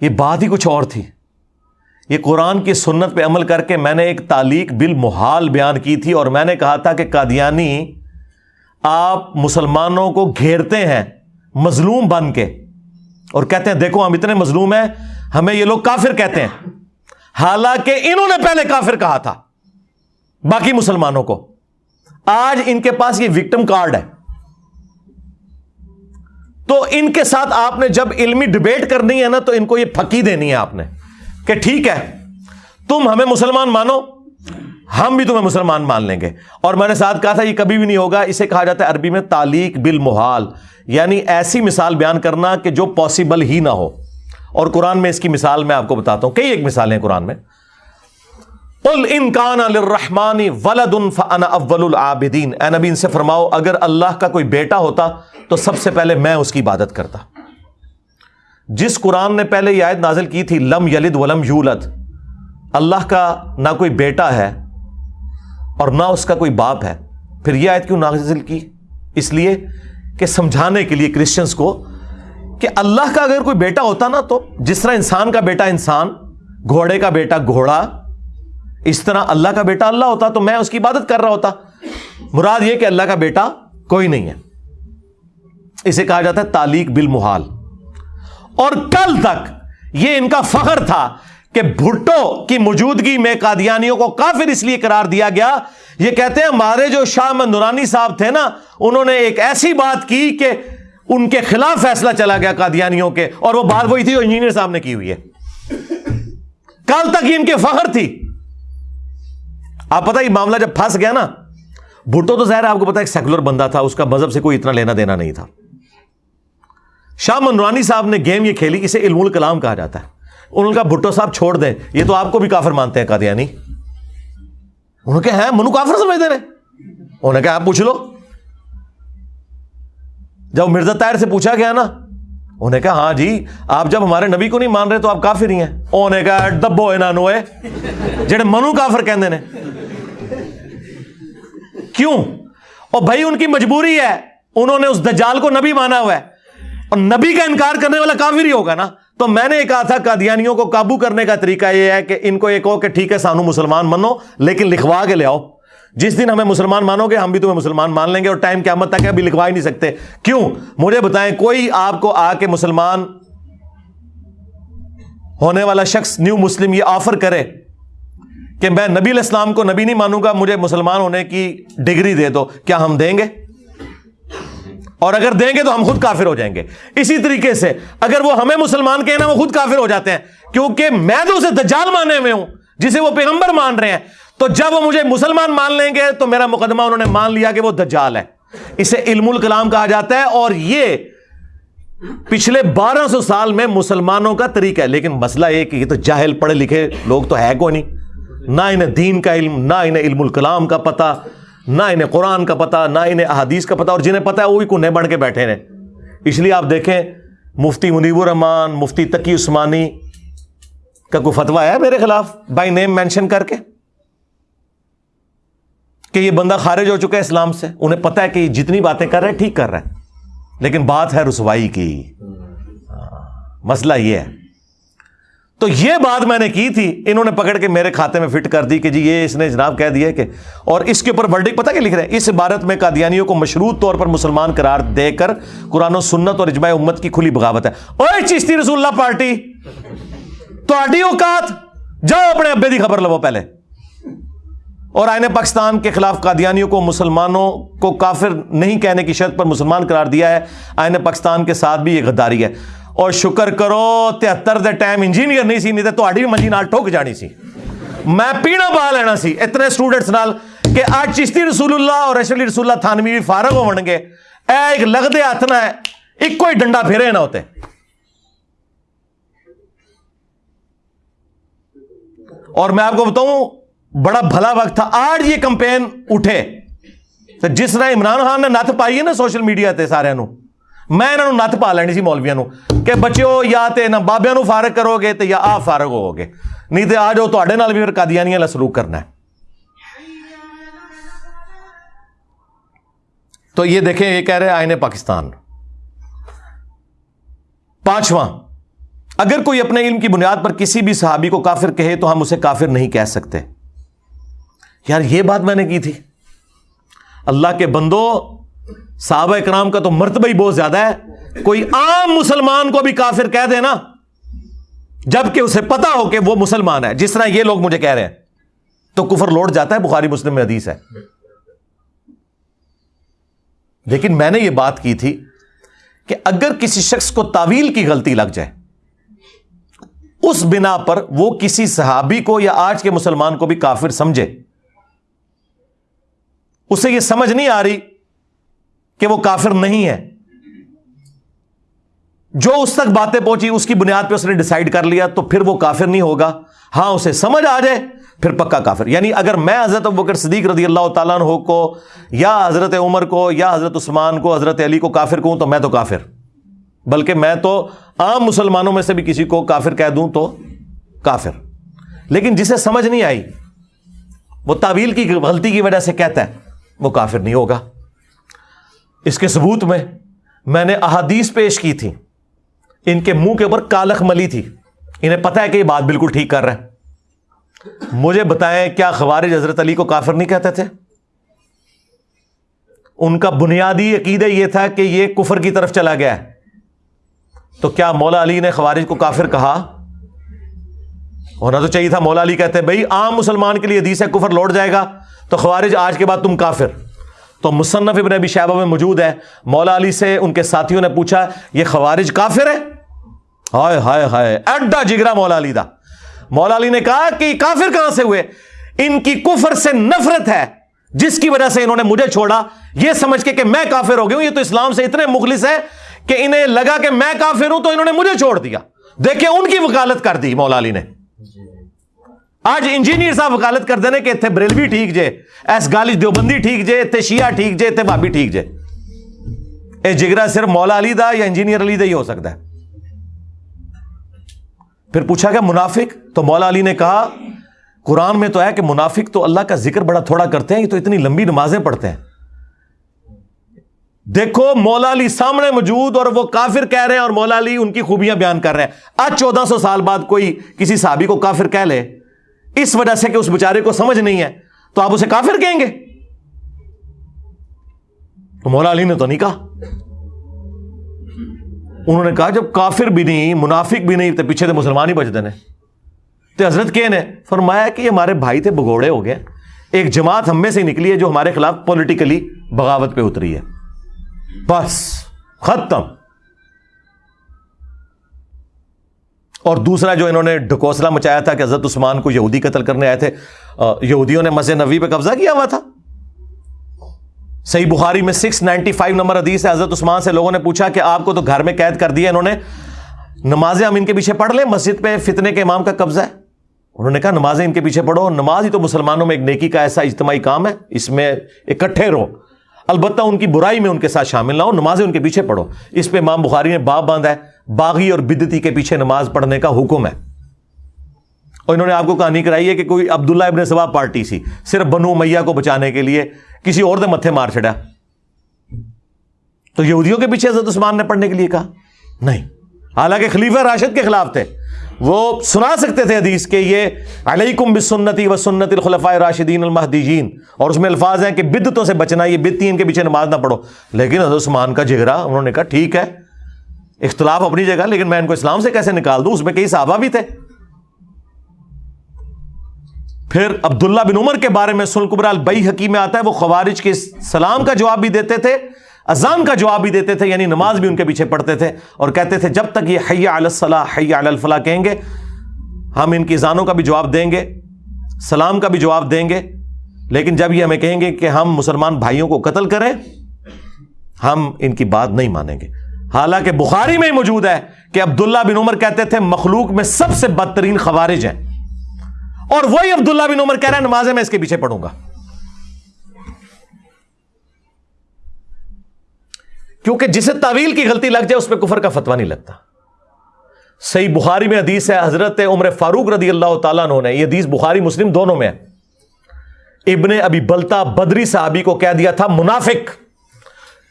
یہ بات ہی کچھ اور تھی۔ یہ قرآن کی سنت پہ عمل کر کے میں نے ایک تعلیق بالمحال بیان کی تھی اور میں نے کہا تھا کہ قادیانی آپ مسلمانوں کو گھیرتے ہیں۔ مظلوم بن کے۔ اور کہتے ہیں، دیکھو، ہم اتنے مظلوم ہیں، ہمیں یہ لوگ کافر کہتے ہیں۔ حالانکہ انہوں نے پہلے کافر کہا تھا، باقی مسلمانوں کو۔ آج ان کے پاس یہ وکٹم کارڈ ہے۔ تو ان کے ساتھ آپ نے جب علمی ڈبیٹ کرنی ہے نا، تو ان کو یہ پھکی دینی ہے آپ نے کہ ٹھیک ہے، تم ہمیں مسلمان مانو۔ ہم بھی تمہیں مسلمان مان لیں گے۔ اور میں نے ساتھ کہا تھا، یہ کبھی بھی نہیں ہوگا۔ اسے کہا جاتا ہے عربی میں تعلیق بالمحال یعنی ایسی مثال بیان کرنا کہ جو پاسبل ہی نہ ہو۔ اور قرآن میں اس کی مثال میں آپ کو بتاتا ہوں۔ کئی ایک مثالیں ہیں قرآن میں۔ انکان الرحمانی ولد اول العابدین۔ اے نبی، ان سے فرماؤ، اگر اللہ کا کوئی بیٹا ہوتا تو سب سے پہلے میں اس کی عبادت کرتا۔ جس قرآن نے پہلے یہ آیت نازل کی تھی، لم یلد ولم یولد۔ اللہ کا نہ کوئی بیٹا ہے اور نہ اس کا کوئی باپ ہے۔ پھر یہ آیت کیوں نازل کی؟ اس لیے کہ سمجھانے کے لیے کرسچنس کو کہ اللہ کا اگر کوئی بیٹا ہوتا نا تو جس طرح انسان کا بیٹا انسان، گھوڑے کا بیٹا گھوڑا، اس طرح اللہ کا بیٹا اللہ ہوتا تو میں اس کی عبادت کر رہا ہوتا۔ مراد یہ کہ اللہ کا بیٹا کوئی نہیں ہے۔ اسے کہا جاتا ہے تعلیق بالمحال۔ اور کل تک یہ ان کا فخر تھا کہ بھٹو کی موجودگی میں قادیانیوں کو کافر اس لیے قرار دیا گیا۔ یہ کہتے ہیں ہمارے جو شاہ نورانی صاحب تھے نا، انہوں نے ایک ایسی بات کی کہ ان کے خلاف فیصلہ چلا گیا قادیانیوں کے، اور وہ بات وہی تھی جو انجینئر صاحب نے کی ہوئی ہے۔ کل تک یہ ان کے فخر تھی۔ آپ پتہ یہ معاملہ جب پھنس گیا نا، بھٹو تو ظاہر آپ کو پتا ایک سیکولر بندہ تھا، اس کا مذہب سے کوئی اتنا لینا دینا نہیں تھا۔ شاہ منورانی صاحب نے گیم یہ کھیلی، اسے علم الکلام کہا جاتا ہے۔ انہوں نے کہا بھٹو صاحب چھوڑ دیں، یہ تو آپ کو بھی کافر مانتے ہیں، قادیانی۔ انہوں نے کہا ہے منو کافر سمجھتے رہے انہوں نے کہا، آپ پوچھ لو۔ جب مرزا طاہر سے پوچھا گیا نا، انہوں نے کہا ہاں جی آپ جب ہمارے نبی کو نہیں مان رہے تو آپ کافر ہی ہیں۔ انہوں نے کہا ڈبو ہے نانو جڑے منو کافر کہندے نے۔ کیوں؟ اور بھائی، ان کی مجبوری ہے۔ انہوں نے اس دجال کو نبی مانا ہوا ہے۔ اور نبی کا انکار کرنے والا کافر ہی ہوگا نا۔ تو میں نے کہا تھا، قادیانیوں کو قابو کرنے کا طریقہ یہ ہے کہ ان کو ایک ہو کہ ٹھیک ہے، سانو مسلمان منو، لیکن لکھوا کے لے آؤ۔ جس دن ہمیں مسلمان مانو گے، ہم بھی تمہیں مسلمان مان لیں گے اور ٹائم کیا مت تک ابھی لکھوا ہی نہیں سکتے۔ کیوں؟ مجھے بتائیں، کوئی آپ کو آ کے مسلمان ہونے والا شخص، نیو مسلم، یہ آفر کرے کہ میں نبی الاسلام کو نبی نہیں مانوں گا، مجھے مسلمان ہونے کی ڈگری دے دو، کیا ہم دیں گے؟ اور اگر دیں گے تو ہم خود کافر ہو جائیں گے۔ اسی طریقے سے اگر وہ ہمیں مسلمان کہنا وہ خود کافر ہو جاتے ہیں، کیونکہ میں تو اسے دجال ماننے میں ہوں، جسے وہ پیغمبر مان رہے ہیں، تو جب وہ مجھے مسلمان مان لیں گے تو میرا مقدمہ انہوں نے مان لیا کہ وہ دجال ہے۔ اسے علم الکلام کہا جاتا ہے اور یہ پچھلے بارہ سو سال میں مسلمانوں کا طریقہ ہے۔ لیکن مسئلہ یہ کہ یہ تو جاہل پڑھے لکھے لوگ تو ہے کو نہیں۔ نہ انہیں دین کا علم، نہ انہیں علم الکلام کا پتہ۔ نہ انہیں قرآن کا پتہ، نہ انہیں احادیث کا پتہ، اور جنہیں پتہ ہے وہ بھی کنہیں بڑھ کے بیٹھے رہے اس لیے آپ دیکھیں، مفتی منیب الرحمان، مفتی تقی عثمانی کا کوئی فتویٰ ہے میرے خلاف؟ بائی نیم مینشن کر کے؟ کہ یہ بندہ خارج ہو چکا ہے اسلام سے۔ انہیں پتا ہے کہ یہ جتنی باتیں کر رہے ٹھیک کر رہے ہیں۔ لیکن بات ہے رسوائی کی۔ ہاں، مسئلہ یہ ہے۔ تو یہ بات میں نے کی تھی، انہوں نے پکڑ کے میرے کھاتے میں فٹ کر دی کہ جی یہ اس نے جناب کہہ دیا کہ، اور اس کے اوپر ورڈک پتہ کیا لکھ رہے ہیں؟ اس عبارت میں قادیانیوں کو مشروط طور پر مسلمان قرار دے کر قرآن و سنت اور اجماع امت کی کھلی بغاوت ہے۔ اوے چشتی رسول اللہ پارٹی تو اوقات، جاؤ اپنے ابے دی خبر لو پہلے۔ اور آئین پاکستان کے خلاف قادیانیوں کو مسلمانوں کو کافر نہیں کہنے کی شرط پر مسلمان قرار دیا ہے۔ آئین پاکستان کے ساتھ بھی یہ غداری ہے۔ اور شکر کرو تہتر دے ٹائم انجینئر نہیں سی نہیں تو بھی منجی نال ٹھوک جانی سی میں پیڑا پا لینا سی اتنے اسٹوڈنٹس نال کہ آج چشتی رسول اللہ اور اشلی رسول اللہ تھانوی بھی فارغ ہو گے اے ایک لگتے ہاتھ نہ ایک کوئی ڈنڈا پھیرے نہ ہوتے اور میں آپ کو بتاؤں بڑا بھلا وقت تھا آج یہ کمپین اٹھے تو جس طرح عمران خان نے نت پائی ہے نا سوشل میڈیا تے سارے نو میں انہوں نت پا لینی سی مولویا کہ بچوں یا تے نہ بابیا فارغ کرو گے تو یا آپ فارغ ہو گے نہیں تو آ جاؤ تے بھی پھر قادیانی والا سلوک کرنا ہے تو یہ دیکھیں یہ کہہ رہے آئین پاکستان پانچواں اگر کوئی اپنے علم کی بنیاد پر کسی بھی صحابی کو کافر کہے تو ہم اسے کافر نہیں کہہ سکتے یار یہ بات میں نے کی تھی اللہ کے بندو صحابہ اکرام کا تو مرتبہ ہی بہت زیادہ ہے۔ کوئی عام مسلمان کو بھی کافر کہہ دے نا، جبکہ اسے پتا ہو کہ وہ مسلمان ہے۔ جس طرح یہ لوگ مجھے کہہ رہے ہیں، تو کفر لوٹ جاتا ہے، بخاری مسلم میں حدیث ہے۔ لیکن میں نے یہ بات کی تھی کہ اگر کسی شخص کو تعویل کی غلطی لگ جائے، اس بنا پر وہ کسی صحابی کو یا آج کے مسلمان کو بھی کافر سمجھے۔ اسے یہ سمجھ نہیں آ رہی کہ وہ کافر نہیں ہے۔ جو اس تک باتیں پہنچی، اس کی بنیاد پہ اس نے ڈسائڈ کر لیا، تو پھر وہ کافر نہیں ہوگا۔ ہاں اسے سمجھ آ جائے، پھر پکا کافر۔ یعنی اگر میں حضرت بکر صدیق رضی اللہ تعالیٰ عنہ کو، یا حضرت عمر کو، یا حضرت عثمان کو، حضرت علی کو کافر کہوں، تو میں تو کافر۔ بلکہ میں تو عام مسلمانوں میں سے بھی کسی کو کافر کہہ دوں تو کافر۔ لیکن جسے سمجھ نہیں آئی، وہ تعویل کی، غلطی کی وجہ سے کہتا ہے، وہ کافر نہیں ہوگا۔ اس کے ثبوت میں میں نے احادیث پیش کی تھی۔ ان کے منہ کے اوپر کالخ ملی تھی۔ انہیں پتا ہے کہ یہ بات بالکل ٹھیک کر رہے ہیں۔ مجھے بتائیں کیا خوارج حضرت علی کو کافر نہیں کہتے تھے؟ ان کا بنیادی عقیدہ یہ تھا کہ یہ کفر کی طرف چلا گیا ہے۔ تو کیا مولا علی نے خوارج کو کافر کہا؟ ہونا تو چاہیے تھا، مولا علی کہتے بھائی عام مسلمان کے لیے حدیث ہے، کفر لوٹ جائے گا، تو خوارج آج کے بعد تم کافر۔ تو مصنف ابن ابی شہبہ میں موجود ہے مولا علی سے ان کے ساتھیوں نے پوچھا، یہ خوارج کافر ہے ہائے ہائے ہائے، اڈا جگرا مولا علی دا۔ مولا علی نے کہا کہ کافر کہاں سے ہوئے؟ ان کی کفر سے نفرت ہے، جس کی وجہ سے انہوں نے مجھے چھوڑا۔ یہ سمجھ کے کہ میں کافر ہو گیا ہوں، یہ تو اسلام سے اتنے مخلص ہے کہ انہیں لگا کہ میں کافر ہوں تو انہوں نے مجھے چھوڑ دیا۔ دیکھیں ان کی وکالت کر دی مولا علی نے۔ جی۔ آج انجینئر صاحب وکالت کر دینے کہ اتنے بریلوی ٹھیک جے، ایس گالج دیوبندی ٹھیک جے اتنے شیعہ ٹھیک جے اتنے بابی ٹھیک جے۔ اے جگرا صرف مولا علی دا یا انجینئر علی دا ہی ہو سکتا ہے؟ پھر پوچھا گیا، منافق؟ تو مولا علی نے کہا، قرآن میں تو ہے کہ منافق تو اللہ کا ذکر بڑا تھوڑا کرتے ہیں، یہ تو اتنی لمبی نمازیں پڑھتے ہیں۔ دیکھو، مولا علی سامنے موجود اور وہ کافر کہہ رہے ہیں اور مولا علی ان کی خوبیاں بیان کر رہے ہیں۔ آج چودہ سو سال بعد کوئی کسی صحابی کو کافر کہہ لے اس وجہ سے کہ اس بیچارے کو سمجھ نہیں ہے، تو آپ اسے کافر کہیں گے؟ تو مولا علی نے تو نہیں کہا۔ انہوں نے کہا، جب کافر بھی نہیں، منافق بھی نہیں، تو پیچھے تو مسلمان ہی بچ دینے تو حضرت کے نے فرمایا کہ یہ ہمارے بھائی تھے، بگوڑے ہو گئے۔ ایک جماعت ہم میں سے نکلی ہے جو ہمارے خلاف پولیٹیکلی بغاوت پہ اتری ہے۔ بس، ختم۔ اور دوسرا جو انہوں نے ڈھکوسلا مچایا تھا کہ حضرت عثمان کو یہودی قتل کرنے آئے تھے یہودیوں نے مسجد نبی پہ قبضہ کیا ہوا تھا۔ صحیح بخاری میں سکس نائنٹی فائیو نمبر حدیث ہے، حضرت عثمان سے لوگوں نے پوچھا کہ آپ کو تو گھر میں قید کر دیا انہوں نے۔ نمازیں ہم ان کے پیچھے پڑھ لیں، مسجد پہ فتنے کے امام کا قبضہ ہے۔ انہوں نے کہا نمازیں ان کے پیچھے پڑھو، نماز ہی تو مسلمانوں میں ایک نیکی کا ایسا اجتماعی کام ہے، اس میں اکٹھے رہو۔ البتہ ان کی برائی میں ان کے ساتھ شامل نہ ہو، نمازیں ان کے پیچھے پڑھو۔ اس پہ امام بخاری نے باب باندھا ہے۔ باغی اور بدتی کے پیچھے نماز پڑھنے کا حکم ہے۔ اور انہوں نے آپ کو کہانی کرائی ہے کہ کوئی عبداللہ ابن سوا پارٹی سی، صرف بنو میاں کو بچانے کے لیے کسی اور دے متھے مار چڑھا تو یہودیوں کے پیچھے حضرت عثمان نے پڑھنے کے لیے کہا؟ نہیں۔ حالانکہ خلیفہ راشد کے خلاف تھے۔ وہ سنا سکتے تھے حدیث کہ یہ علیکم بسنتی و سنت الخلفاء راشدین المحدین اور اس میں الفاظ ہیں کہ بدتوں سے بچنا، یہ بدتی ان کے پیچھے نماز نہ پڑھو۔ لیکن حضرت عثمان کا جگرا انہوں نے کہا، ٹھیک ہے۔ اختلاف اپنی جگہ، لیکن میں ان کو اسلام سے کیسے نکال دوں؟ اس میں کئی صحابہ بھی تھے۔ پھر عبداللہ بن عمر کے بارے میں سلقبر البئی حکیم میں آتا ہے، وہ خوارج کے سلام کا جواب بھی دیتے تھے، اذان کا جواب بھی دیتے تھے یعنی نماز بھی ان کے پیچھے پڑھتے تھے، اور کہتے تھے، جب تک یہ حیا الصلاح حیا الفلاح کہیں گے، ہم ان کی اذانوں کا بھی جواب دیں گے، سلام کا بھی جواب دیں گے، لیکن جب یہ ہمیں کہیں گے کہ ہم مسلمان بھائیوں کو قتل کریں، ہم ان کی بات نہیں مانیں گے۔ حالانکہ بخاری میں ہی موجود ہے کہ عبداللہ بن عمر کہتے تھے، مخلوق میں سب سے بدترین خوارج ہیں۔ اور وہی عبداللہ بن عمر کہہ رہے ہیں نمازیں میں اس کے پیچھے پڑھوں گا۔ کیونکہ جسے تعویل کی غلطی لگ جائے، اس پہ کفر کا فتوا نہیں لگتا۔ صحیح بخاری میں حدیث ہے، حضرت عمر فاروق رضی اللہ تعالیٰ نے، یہ حدیث بخاری مسلم دونوں میں ہے۔ ابن ابھی بلتا بدری صحابی کو کہہ دیا تھا، منافق۔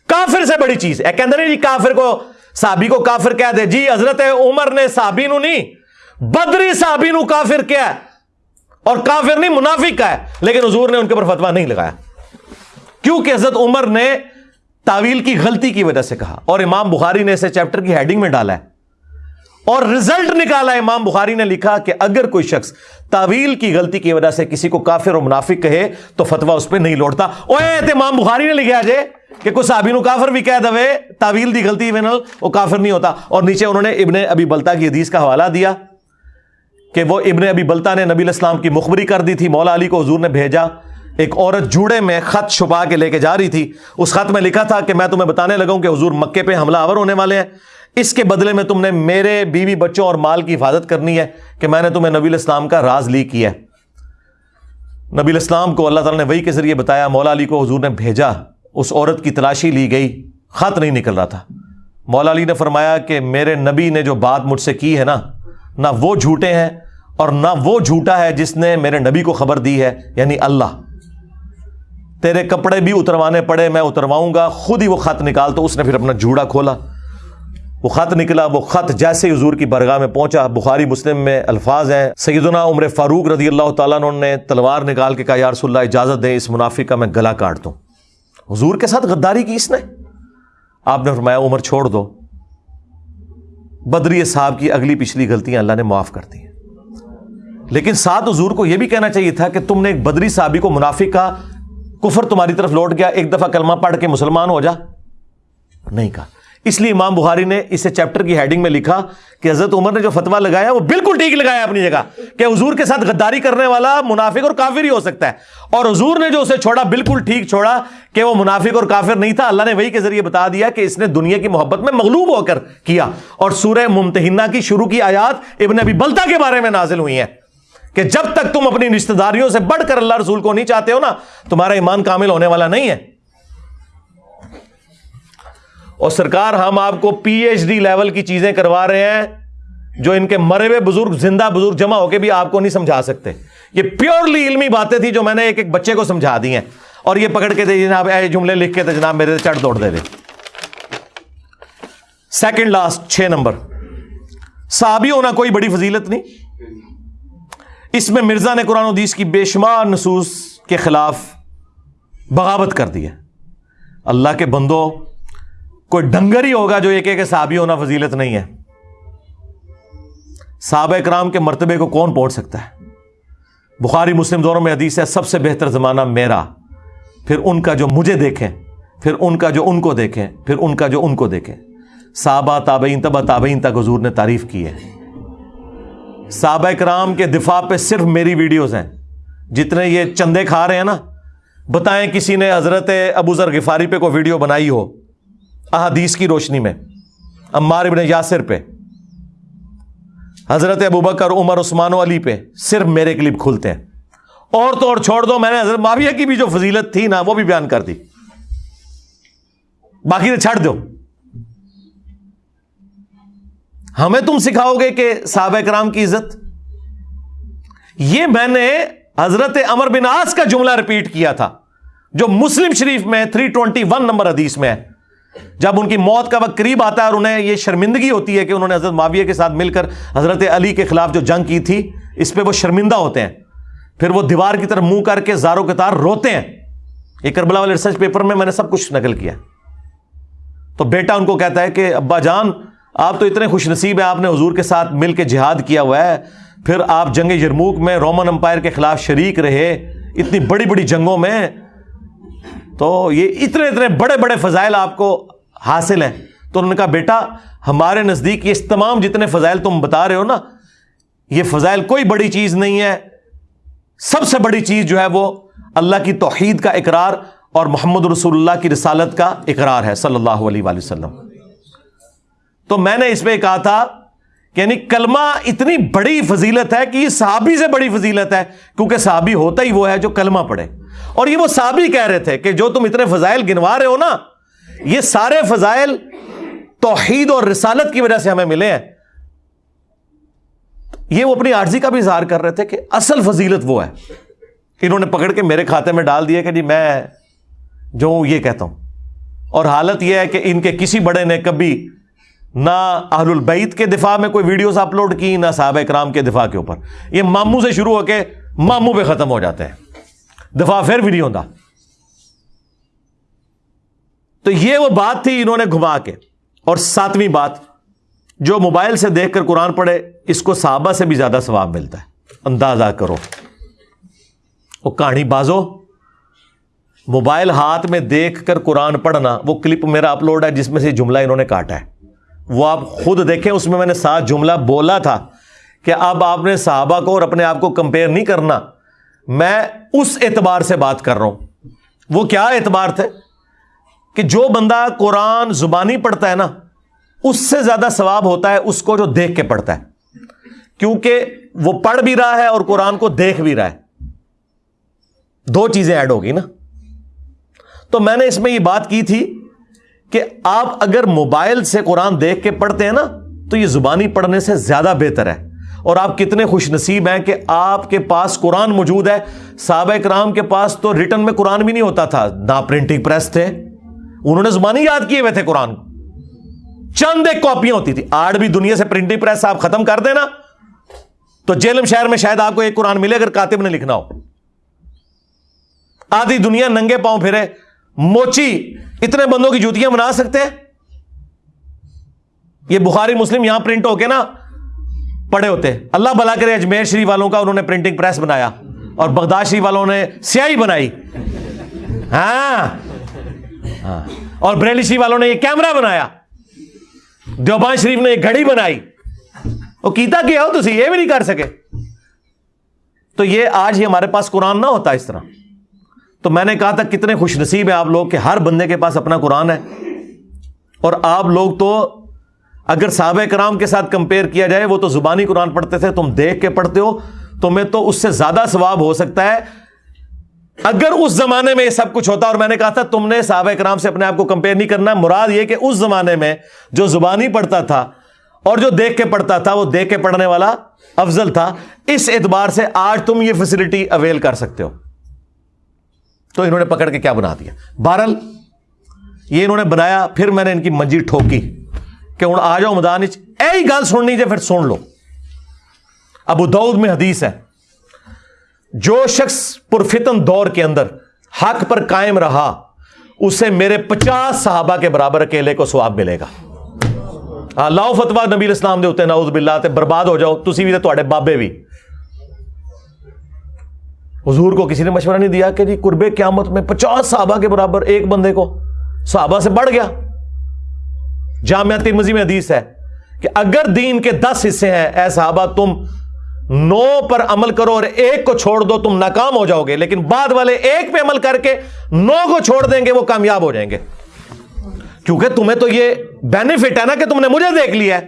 کافر سے بڑی چیز ہے۔ کہ جی کافر کو صحابی کو کافر کہہ دے۔ جی حضرت عمر نے صحابی نو نہیں، بدری صحابی نو کافر کیا ہے اور کافر نہیں، منافق کا ہے لیکن حضور نے ان کے اوپر فتوا نہیں لگایا۔ کیونکہ حضرت عمر نے تعویل کی غلطی کی وجہ سے کہا۔ اور امام بخاری نے اسے چیپٹر کی ہیڈنگ میں ڈالا ہے۔ اور رزلٹ نکالا امام بخاری نے لکھا کہ اگر کوئی شخص تعویل کی غلطی کی وجہ سے کسی کو کافر اور منافق کہے تو فتوا اس پہ نہیں لوٹتا۔ امام بخاری نے لکھا جے کہ کچھ صحابی نو کافر بھی کہہ دے، تعویل دی غلطی وہ کافر نہیں ہوتا۔ اور نیچے انہوں نے ابن ابی بلتا کی حدیث کا حوالہ دیا کہ وہ ابن ابی بلتا نے نبی الاسلام کی مخبری کر دی تھی، مولا علی کو حضور نے بھیجا۔ ایک عورت جوڑے میں خط چھپا کے لے کے جا رہی تھی۔ اس خط میں لکھا تھا کہ میں تمہیں بتانے لگا کہ حضور مکے پہ حملہ آور ہونے والے ہیں۔ اس کے بدلے میں تم نے میرے بیوی بچوں اور مال کی حفاظت کرنی ہے کہ میں نے تمہیں نبی الاسلام کا راز لی کیا ہے۔ نبی الاسلام کو اللہ تعالیٰ نے وہی کے ذریعے بتایا، مولا علی کو حضور نے بھیجا۔ اس عورت کی تلاشی لی گئی، خط نہیں نکل رہا تھا۔ مولا علی نے فرمایا کہ میرے نبی نے جو بات مجھ سے کی ہے نا، نہ وہ جھوٹے ہیں اور نہ وہ جھوٹا ہے جس نے میرے نبی کو خبر دی ہے یعنی اللہ۔ تیرے کپڑے بھی اتروانے پڑے، میں اترواؤں گا، خود ہی وہ خط نکال تو اس نے پھر اپنا جھوڑا کھولا۔ وہ خط نکلا، وہ خط جیسے حضور کی برگاہ میں پہنچا، بخاری مسلم میں الفاظ ہیں۔ سیدنا عمر فاروق رضی اللہ تعالیٰ نے تلوار نکال کے کہا، یا رسول اللہ، اجازت دیں، اس منافع کا میں گلا کاٹ دوں۔ حضور کے ساتھ غداری کی اس نے؟ آپ نے فرمایا عمر چھوڑ دو۔ بدری صاحب کی اگلی پچھلی غلطیاں اللہ نے معاف کر دی لیکن ساتھ حضور کو یہ بھی کہنا چاہیے تھا کہ تم نے ایک بدری صحابی کو منافق کا کفر تمہاری طرف لوٹ گیا، ایک دفعہ کلمہ پڑھ کے مسلمان ہو جا۔ نہیں کہا۔ اس لیے امام بخاری نے اسے چیپٹر کی ہیڈنگ میں لکھا کہ حضرت عمر نے جو فتوا لگایا وہ بالکل ٹھیک لگایا اپنی جگہ کہ حضور کے ساتھ غداری کرنے والا منافق اور کافر ہی ہو سکتا ہے اور حضور نے جو اسے چھوڑا بالکل ٹھیک چھوڑا کہ وہ منافق اور کافر نہیں تھا اللہ نے وہی کے ذریعے بتا دیا کہ اس نے دنیا کی محبت میں مغلوب ہو کر کیا اور سورہ ممتحنہ کی شروع کی آیات ابن ابی بلتا کے بارے میں نازل ہوئی ہیں کہ جب تک تم اپنی رشتہ داریوں سے بڑھ کر اللہ رسول کو نہیں چاہتے ہو نا، تمہارا ایمان کامل ہونے والا نہیں ہے۔ اور سرکار ہم آپ کو پی ایچ ڈی لیول کی چیزیں کروا رہے ہیں جو ان کے مرے ہوئے بزرگ، زندہ بزرگ جمع ہو کے بھی آپ کو نہیں سمجھا سکتے۔ یہ پیورلی علمی باتیں تھی جو میں نے ایک ایک بچے کو سمجھا دی ہیں۔ اور یہ پکڑ کے دے جناب، اے جملے لکھ کے تھے جناب میرے چڑھ دوڑ دے دے۔ سیکنڈ لاسٹ چھ نمبر۔ صحابی ہونا کوئی بڑی فضیلت نہیں۔ اس میں مرزا نے قرآن حدیث کی بے شمار نصوص کے خلاف بغاوت کر دی ہے۔ اللہ کے بندوں کوئی ڈنگر ہی ہوگا جو ایک ایک صحابی ہونا فضیلت نہیں ہے۔ صحابہ کرام کے مرتبے کو کون پہنچ سکتا ہے؟ بخاری، مسلم دونوں میں حدیث ہے، سب سے بہتر زمانہ میرا۔ پھر ان کا جو مجھے دیکھیں، پھر ان کا جو ان کو دیکھیں، پھر ان کا جو ان کو دیکھیں۔ صحابہ، تابعین تبا تابعین تک حضور نے تعریف کی ہے۔ صحابہ کرام کے دفاع پہ صرف میری ویڈیوز ہیں۔ جتنے یہ چندے کھا رہے ہیں نا، بتائیں کسی نے حضرت ابو ذر غفاری پہ کوئی ویڈیو بنائی ہو۔ احادیث کی روشنی میں، عمار ابن یاسر پہ، حضرت ابو بکر، عمر، عثمان و علی پہ صرف میرے کلپ کھلتے ہیں۔ اور تو اور چھوڑ دو، میں نے حضرت معاویہ کی بھی جو فضیلت تھی نا، وہ بھی بیان کر دی۔ باقی تو چھڑ دو۔ ہمیں تم سکھاؤ گے کہ صحابہ کرام کی عزت۔ یہ میں نے حضرت امر بن آس کا جملہ ریپیٹ کیا تھا، جو مسلم شریف میں 321 نمبر حدیث میں ہے۔ جب ان کی موت کا وقت قریب آتا ہے اور انہیں یہ شرمندگی ہوتی ہے کہ انہوں نے حضرت معاویہ کے ساتھ مل کر حضرت علی کے خلاف جو جنگ کی تھی، اس پہ وہ شرمندہ ہوتے ہیں۔ پھر وہ دیوار کی طرف منہ کر کے زاروں کے تار روتے ہیں۔ یہ کربلا والے ریسرچ پیپر میں میں نے سب کچھ نقل کیا۔ تو بیٹا ان کو کہتا ہے کہ، ابا جان، آپ تو اتنے خوش نصیب ہیں، آپ نے حضور کے ساتھ مل کے جہاد کیا ہوا ہے۔ پھر آپ جنگ یرموک میں، رومن امپائر کے خلاف شریک رہے۔ اتنی بڑی بڑی جنگوں میں تو یہ اتنے اتنے بڑے بڑے فضائل آپ کو حاصل ہیں۔ تو انہوں نے کہا، بیٹا، ہمارے نزدیک یہ تمام جتنے فضائل تم بتا رہے ہو نا، یہ فضائل کوئی بڑی چیز نہیں ہے۔ سب سے بڑی چیز جو ہے وہ اللہ کی توحید کا اقرار اور محمد رسول اللہ کی رسالت کا اقرار ہے، صلی اللہ علیہ وآلہ وسلم۔ تو میں نے اس پہ کہا تھا کہ یعنی کلمہ اتنی بڑی فضیلت ہے کہ یہ صحابی سے بڑی فضیلت ہے، کیونکہ صحابی ہوتا ہی وہ ہے جو کلمہ پڑھے۔ اور یہ وہ صحابی کہہ رہے تھے کہ جو تم اتنے فضائل گنوا رہے ہو نا، یہ سارے فضائل توحید اور رسالت کی وجہ سے ہمیں ملے ہیں۔ یہ وہ اپنی عارضی کا بھی اظہار کر رہے تھے کہ اصل فضیلت وہ ہے۔ انہوں نے پکڑ کے میرے کھاتے میں ڈال دیا کہ جی میں جو یہ کہتا ہوں۔ اور حالت یہ ہے کہ ان کے کسی بڑے نے کبھی نہ اہل البیت کے دفاع میں کوئی ویڈیوز اپلوڈ کی، نہ صحابہ کرام کے دفاع کے اوپر۔ یہ ماموں سے شروع ہو کے ماموں پہ ختم ہو جاتے ہیں۔ دفاع پھر بھی نہیں ہوتا تو یہ وہ بات تھی انہوں نے گھما کے۔ اور ساتویں بات، جو موبائل سے دیکھ کر قرآن پڑھے، اس کو صحابہ سے بھی زیادہ ثواب ملتا ہے۔ اندازہ کرو۔ وہ کہانی بازو، موبائل ہاتھ میں دیکھ کر قرآن پڑھنا، وہ کلپ میرا اپلوڈ ہے، جس میں سے جملہ انہوں نے کاٹا ہے۔ وہ آپ خود دیکھیں، اس میں میں نے سات جملہ بولا تھا کہ اب آپ نے صحابہ کو اور اپنے آپ کو کمپیئر نہیں کرنا۔ میں اس اعتبار سے بات کر رہا ہوں۔ وہ کیا اعتبار تھے؟ کہ جو بندہ قرآن زبانی پڑھتا ہے نا، اس سے زیادہ ثواب ہوتا ہے اس کو جو دیکھ کے پڑھتا ہے۔ کیونکہ وہ پڑھ بھی رہا ہے اور قرآن کو دیکھ بھی رہا ہے۔ دو چیزیں ایڈ ہوگی نا۔ تو میں نے اس میں یہ بات کی تھی کہ آپ اگر موبائل سے قرآن دیکھ کے پڑھتے ہیں نا، تو یہ زبانی پڑھنے سے زیادہ بہتر ہے۔ اور آپ کتنے خوش نصیب ہیں کہ آپ کے پاس قرآن موجود ہے۔ صحابہ کرام کے پاس تو ریٹرن میں قرآن بھی نہیں ہوتا تھا۔ نہ پرنٹنگ پریس تھے۔ انہوں نے زبانی یاد کیے ہوئے تھے قرآن۔ چند ایک کاپیاں ہوتی تھی۔ آج بھی دنیا سے پرنٹنگ پریس آپ ختم کر دینا۔ تو جیلم شہر میں شاید آپ کو ایک قرآن ملے اگر کاتب نے لکھنا ہو۔ آدھی دنیا ننگے پاؤں پھرے۔ موچی، اتنے بندوں کی جوتیاں بنا سکتے ہیں؟ یہ بخاری مسلم یہاں پرنٹ ہو کے نا پڑے ہوتے اللہ بلا کرے اجمیر شریف والوں کا انہوں نے پرنٹنگ پریس بنایا اور بغداد شریف والوں نے سیاہی بنائی۔ ہاں۔ ہاں۔ اور بریلی شریف والوں نے یہ کیمرہ بنایا۔ دیوبان شریف نے یہ گھڑی بنائی۔ وہ کیتا کیا ہو تو یہ بھی نہیں کر سکے۔ تو یہ آج ہی ہمارے پاس قرآن نہ ہوتا اس طرح۔ تو میں نے کہا تھا، کتنے خوش نصیب ہیں آپ لوگ کہ ہر بندے کے پاس اپنا قرآن ہے۔ اور آپ لوگ تو اگر صحابہ کرام کے ساتھ کمپیئر کیا جائے، وہ تو زبانی قرآن پڑھتے تھے، تم دیکھ کے پڑھتے ہو، تمہیں تو اس سے زیادہ ثواب ہو سکتا ہے۔ اگر اس زمانے میں یہ سب کچھ ہوتا، اور میں نے کہا تھا، تم نے صحابہ کرام سے اپنے آپ کو کمپیئر نہیں کرنا، مراد یہ کہ اس زمانے میں جو زبانی پڑھتا تھا اور جو دیکھ کے پڑھتا تھا، وہ دیکھ کے پڑھنے والا افضل تھا۔ اس اعتبار سے آج تم یہ فیسلٹی اویل کر سکتے ہو۔ تو انہوں نے پکڑ کے کیا بنا دیا؟ بہرل یہ انہوں نے بنایا، پھر میں نے ان کی منجی ٹھوکی۔ کہ ہوں آ جاؤ میدان ای گل سننی جائے پھر سن لو۔ ابو دعود میں حدیث ہے۔ جو شخص پرفتن دور کے اندر حق پر قائم رہا، اسے میرے پچاس صحابہ کے برابر اکیلے کو سواب ملے گا۔ لاؤ فتوا نبی اسلام دے ہوتے نعوذ باللہ، تے برباد ہو جاؤ۔ تسی بھی تے بابے بھی۔ حضور کو کسی نے مشورہ نہیں دیا کہ جی قربے قیامت میں پچاس صحابہ کے برابر ایک بندے کو صحابہ سے بڑھ گیا۔ جامعہ ترمزی میں حدیث ہے کہ اگر دین کے دس حصے ہیں، اے صحابہ، تم نو پر عمل کرو اور ایک کو چھوڑ دو، تم ناکام ہو جاؤ گے۔ لیکن بعد والے ایک پہ عمل کر کے نو کو چھوڑ دیں گے، وہ کامیاب ہو جائیں گے۔ کیونکہ تمہیں تو یہ بینیفٹ ہے نا کہ تم نے مجھے دیکھ لیا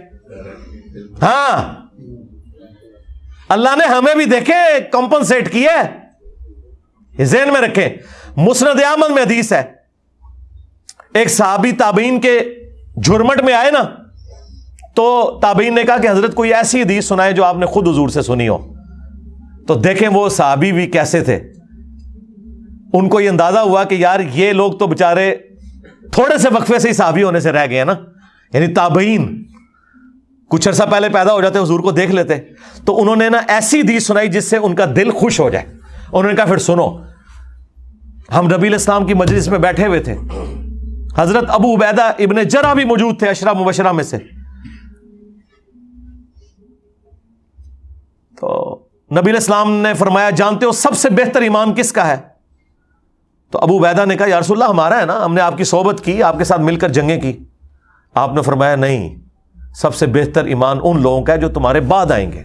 ہاں۔ اللہ نے ہمیں بھی دیکھے کمپنسیٹ کیا ذہن میں رکھیں۔ مسند احمد میں حدیث ہے۔ ایک صحابی تابعین کے جھرمٹ میں آئے نا، تو تابعین نے کہا کہ حضرت کوئی ایسی حدیث سنائے جو آپ نے خود حضور سے سنی ہو۔ تو دیکھیں وہ صحابی بھی کیسے تھے۔ ان کو یہ اندازہ ہوا کہ یار یہ لوگ تو بےچارے تھوڑے سے وقفے سے ہی صحابی ہونے سے رہ گئے نا۔ یعنی تابعین۔ کچھ عرصہ پہلے پیدا ہو جاتے حضور کو دیکھ لیتے۔ تو انہوں نے نا ایسی حدیث سنائی جس سے ان کا دل خوش ہو جائے۔ انہوں نے کہا پھر سنو۔ ہم نبی الاسلام کی مجلس میں بیٹھے ہوئے تھے۔ حضرت ابو عبیدہ ابن جرا بھی موجود تھے، اشرا مبشرہ میں سے۔ تو نبی الاسلام نے فرمایا، جانتے ہو سب سے بہتر ایمان کس کا ہے؟ تو ابو عبیدہ نے کہا، یا رسول اللہ، ہمارا ہے نا، ہم نے آپ کی صحبت کی، آپ کے ساتھ مل کر جنگیں کی۔ آپ نے فرمایا، نہیں، سب سے بہتر ایمان ان لوگوں کا ہے جو تمہارے بعد آئیں گے۔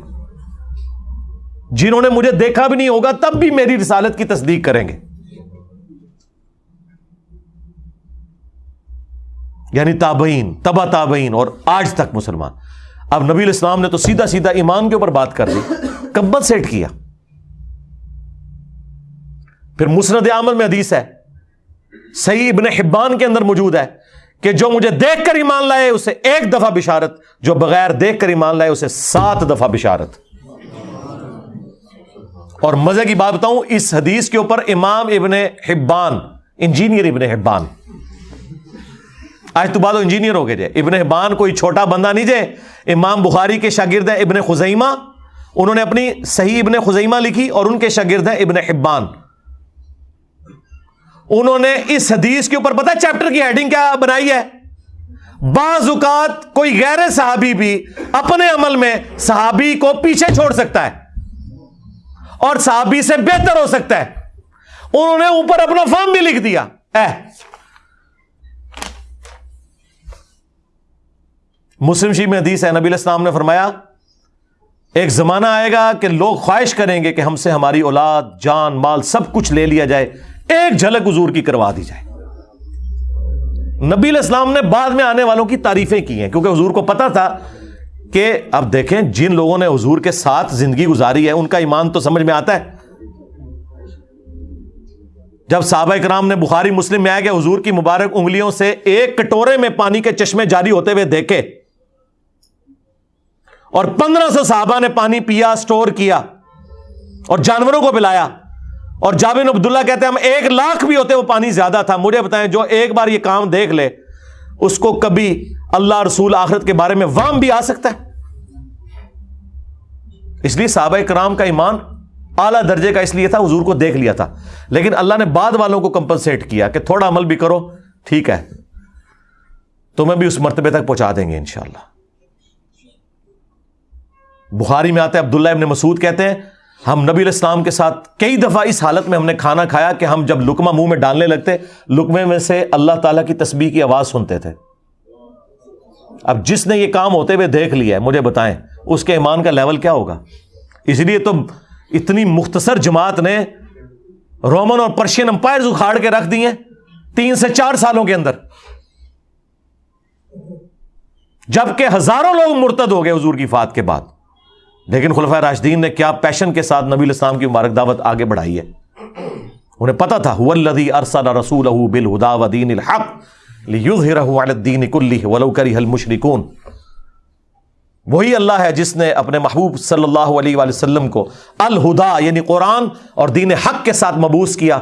جنہوں نے مجھے دیکھا بھی نہیں ہوگا، تب بھی میری رسالت کی تصدیق کریں گے۔ یعنی تابعین، تبا تابعین اور آج تک مسلمان۔ اب نبی الاسلام نے تو سیدھا سیدھا ایمان کے اوپر بات کر دی کمبل سیٹ کیا۔ پھر مسند عمل میں حدیث ہے، صحیح ابن حبان کے اندر موجود ہے کہ جو مجھے دیکھ کر ایمان لائے، اسے ایک دفعہ بشارت، جو بغیر دیکھ کر ایمان لائے، اسے سات دفعہ بشارت۔ اور مزے کی بات بتاؤں، اس حدیث کے اوپر امام ابن حبان، انجینئر ابن حبان آج تو بعد انجینئر ہو گئے جے ابن حبان کوئی چھوٹا بندہ نہیں جے امام بخاری کے شاگرد ہیں ابن خزیمہ۔ انہوں نے اپنی صحیح ابن خزیمہ لکھی اور ان کے شاگرد ہیں ابن حبان۔ انہوں نے اس حدیث کے اوپر پتا چیپٹر کی ہیڈنگ کیا بنائی ہے؟ بعض اوقات کوئی غیر صحابی بھی اپنے عمل میں صحابی کو پیچھے چھوڑ سکتا ہے اور صحابی سے بہتر ہو سکتا ہے۔ انہوں نے اوپر اپنا فارم بھی لکھ دیا۔ اے مسلم شی میں حدیث ہے، نبی السلام نے فرمایا، ایک زمانہ آئے گا کہ لوگ خواہش کریں گے کہ ہم سے ہماری اولاد، جان، مال سب کچھ لے لیا جائے، ایک جھلک حضور کی کروا دی جائے۔ نبی الاسلام نے بعد میں آنے والوں کی تعریفیں کی ہیں، کیونکہ حضور کو پتا تھا کہ اب دیکھیں، جن لوگوں نے حضور کے ساتھ زندگی گزاری ہے، ان کا ایمان تو سمجھ میں آتا ہے۔ جب صحابہ کرام نے بخاری، مسلم میں آیا کہ حضور کی مبارک انگلیوں سے ایک کٹورے میں پانی کے چشمے جاری ہوتے ہوئے دیکھے اور پندرہ سو صحابہ نے پانی پیا، سٹور کیا اور جانوروں کو پلایا۔ اور جابن عبداللہ کہتے ہیں، ہم ایک لاکھ بھی ہوتے، وہ پانی زیادہ تھا۔ مجھے بتائیں، جو ایک بار یہ کام دیکھ لے، اس کو کبھی اللہ رسول آخرت کے بارے میں وام بھی آ سکتا ہے۔ اس لیے صحابہ کرام کا ایمان اعلیٰ درجے کا اس لیے تھا، حضور کو دیکھ لیا تھا۔ لیکن اللہ نے بعد والوں کو کمپنسیٹ کیا کہ تھوڑا عمل بھی کرو، ٹھیک ہے۔ تمہیں بھی اس مرتبے تک پہنچا دیں گے انشاءاللہ۔ بخاری میں آتے عبداللہ ابن مسعود کہتے ہیں، ہم نبی الاسلام کے ساتھ کئی دفعہ اس حالت میں ہم نے کھانا کھایا کہ ہم جب لکما منہ میں ڈالنے لگتے لکمے میں سے اللہ تعالیٰ کی تسبیح کی آواز سنتے تھے۔ اب جس نے یہ کام ہوتے ہوئے دیکھ لیا ہے، مجھے بتائیں، اس کے ایمان کا لیول کیا ہوگا؟ اس لیے تو اتنی مختصر جماعت نے رومن اور پرشین امپائر اکھاڑ کے رکھ دیے تین سے چار سالوں کے اندر۔ جبکہ ہزاروں لوگ مرتد ہو گئے حضور کی فات کے بعد۔ لیکن خلفۂ راشدین نے کیا پیشن کے ساتھ نبی الاسلام کی مبارک دعوت آگے بڑھائی ہے؟ انہیں پتا تھا الدی ارسل رسول بل ہدا ودین الحق الدین کلی ولو کری حل مشرکون وہی اللہ ہے جس نے اپنے محبوب صلی اللہ علیہ وآلہ وسلم کو الہدا یعنی قرآن اور دین حق کے ساتھ مبوس کیا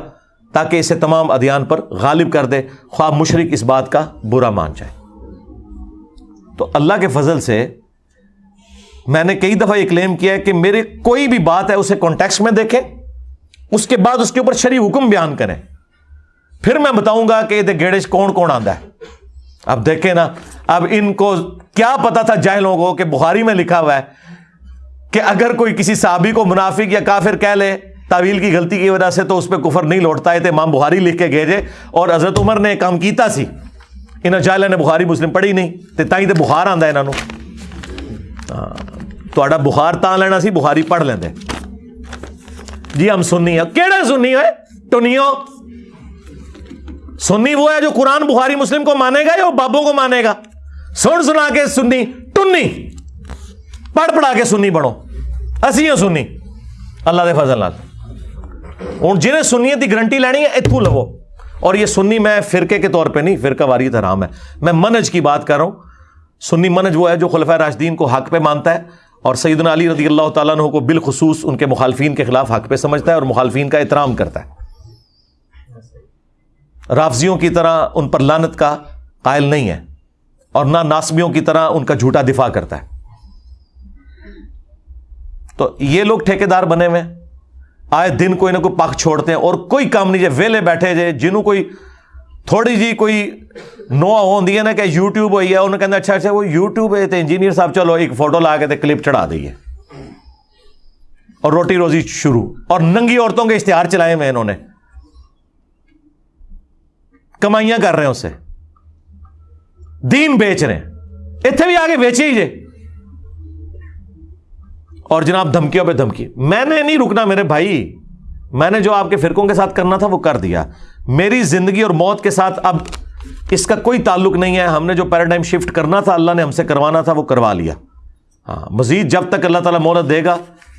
تاکہ اسے تمام ادیان پر غالب کر دے خواب مشرق اس بات کا برا مان جائے۔ تو اللہ کے فضل سے میں نے کئی دفعہ یہ کلیم کیا ہے کہ میرے کوئی بھی بات ہے اسے کانٹیکس میں دیکھیں، اس کے بعد اس کے اوپر شری حکم بیان کریں۔ پھر میں بتاؤں گا کہ یہ گیڑے کون کون آتا ہے۔ اب دیکھیں نا، اب ان کو کیا پتا تھا جائے لوگوں کو کہ بخاری میں لکھا ہوا ہے کہ اگر کوئی کسی صحابی کو منافق یا کافر کہہ لے، تعویل کی غلطی کی وجہ سے تو اس پہ کفر نہیں لوٹتا ہے تو امام بخاری لکھ کے گیجے اور حضرت عمر نے کام کیتا سی۔ انہیں جائے نے بخاری مسلم پڑھی نہیں تو تھی تو بخار آتا ہے انہوں ہاں۔ بخار تا لینا سی بخاری پڑھ لیں جی ہم سننی ہے کہڑے سننی ہے ٹنیو سنی وہ ہے جو قرآن بخاری مسلم کو مانے گا یا بابوں کو مانے گا سن سنا کے سنی ٹنی پڑھ پڑھا کے سنی بڑھو اسی ہوں سنی اللہ دے فضل ہوں جنہیں سنیت کی گرنٹی لینی ہے اتو لو اور یہ سنی میں فرقے کے طور پہ نہیں فرقہ واری حرام ہے میں منج کی بات کر رہا ہوں سنی منج وہ ہے جو خلفۂ راشدین کو حق پہ مانتا ہے اور سیدنا علی رضی اللہ تعالیٰ عنہ کو بالخصوص ان کے مخالفین کے خلاف حق پہ سمجھتا ہے اور مخالفین کا احترام کرتا ہے۔ رافضیوں کی طرح ان پر لانت کا قائل نہیں ہے اور نہ ناسمیوں کی طرح ان کا جھوٹا دفاع کرتا ہے۔ تو یہ لوگ ٹھیکے دار بنے ہوئے آئے دن کوئی نہ کوئی پک چھوڑتے ہیں اور کوئی کام نہیں جائے ویلے بیٹھے جائے جنہوں کوئی تھوڑی جی کوئی نو ہوتی ہے نا کہ یوٹیوب ہوئی ہے انہوں نے اچھا اچھا وہ یوٹیوب ہے تو انجینئر صاحب چلو ایک فوٹو لا کے کلپ چڑھا دیے اور روٹی روزی شروع اور ننگی عورتوں کے اشتہار چلائے ہوئے انہوں نے کمائیاں کر رہے ہیں اسے دین بیچ رہے ہیں اتنے بھی آگے بیچے ہی جے اور جناب دھمکیوں پہ دھمکی میں نے نہیں رکنا میرے بھائی میں نے جو آپ کے فرقوں کے ساتھ کرنا تھا وہ کر دیا میری زندگی اور موت کے ساتھ اب اس کا کوئی تعلق نہیں ہے۔ ہم نے جو پیراڈائم شفٹ کرنا تھا، اللہ نے ہم سے کروانا تھا، وہ کروا لیا۔ ہاں مزید جب تک اللہ تعالیٰ مہلت دے گا،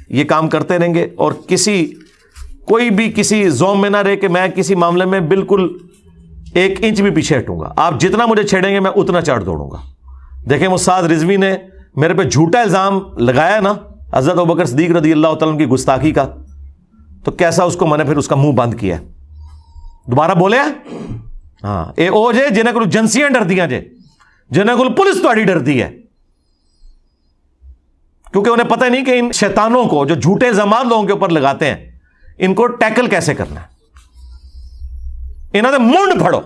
یہ کام کرتے رہیں گے۔ اور کسی، کوئی بھی کسی زوم میں نہ رہے کہ میں کسی معاملے میں بالکل ایک انچ بھی پیچھے ہٹوں گا۔ آپ جتنا مجھے چھیڑیں گے، میں اتنا چڑھ دوڑوں گا۔ دیکھیں مستاد رضوی نے میرے پہ جھوٹا الزام لگایا نا، حضرت بکر صدیق رضی اللہ تعالیٰ کی گستاخی کا۔ تو کیسا اس کو میں نے پھر اس کا منہ بند کیا دوبارہ بولے ہاں یہ وہ جے، جنہیں کو جنسیاں ڈردیاں جے، جنہیں کو پولیس تاری ڈرتی ہے۔ کیونکہ انہیں پتہ نہیں کہ ان شیطانوں کو، جو جھوٹے زمان لوگوں کے اوپر لگاتے ہیں، ان کو ٹیکل کیسے کرنا ہے؟ انہوں نے منڈ پھڑو۔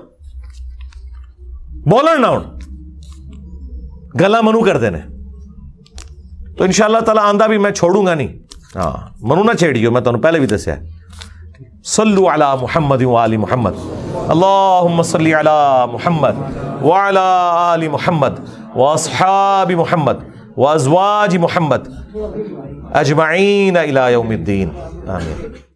بولن نہ ہوں گلا منو کر دینے۔ تو ان شاء اللہ تعالیٰ آندہ بھی میں چھوڑوں گا نہیں۔ ہاں منو نہ چھیڑیو، میں تمہیں پہلے بھی دسیا صلو علی محمد و علی محمد. اللہم صلی علی محمد وعلی آل محمد واصحاب محمد وازواج محمد اجمعین الى یوم الدین آمین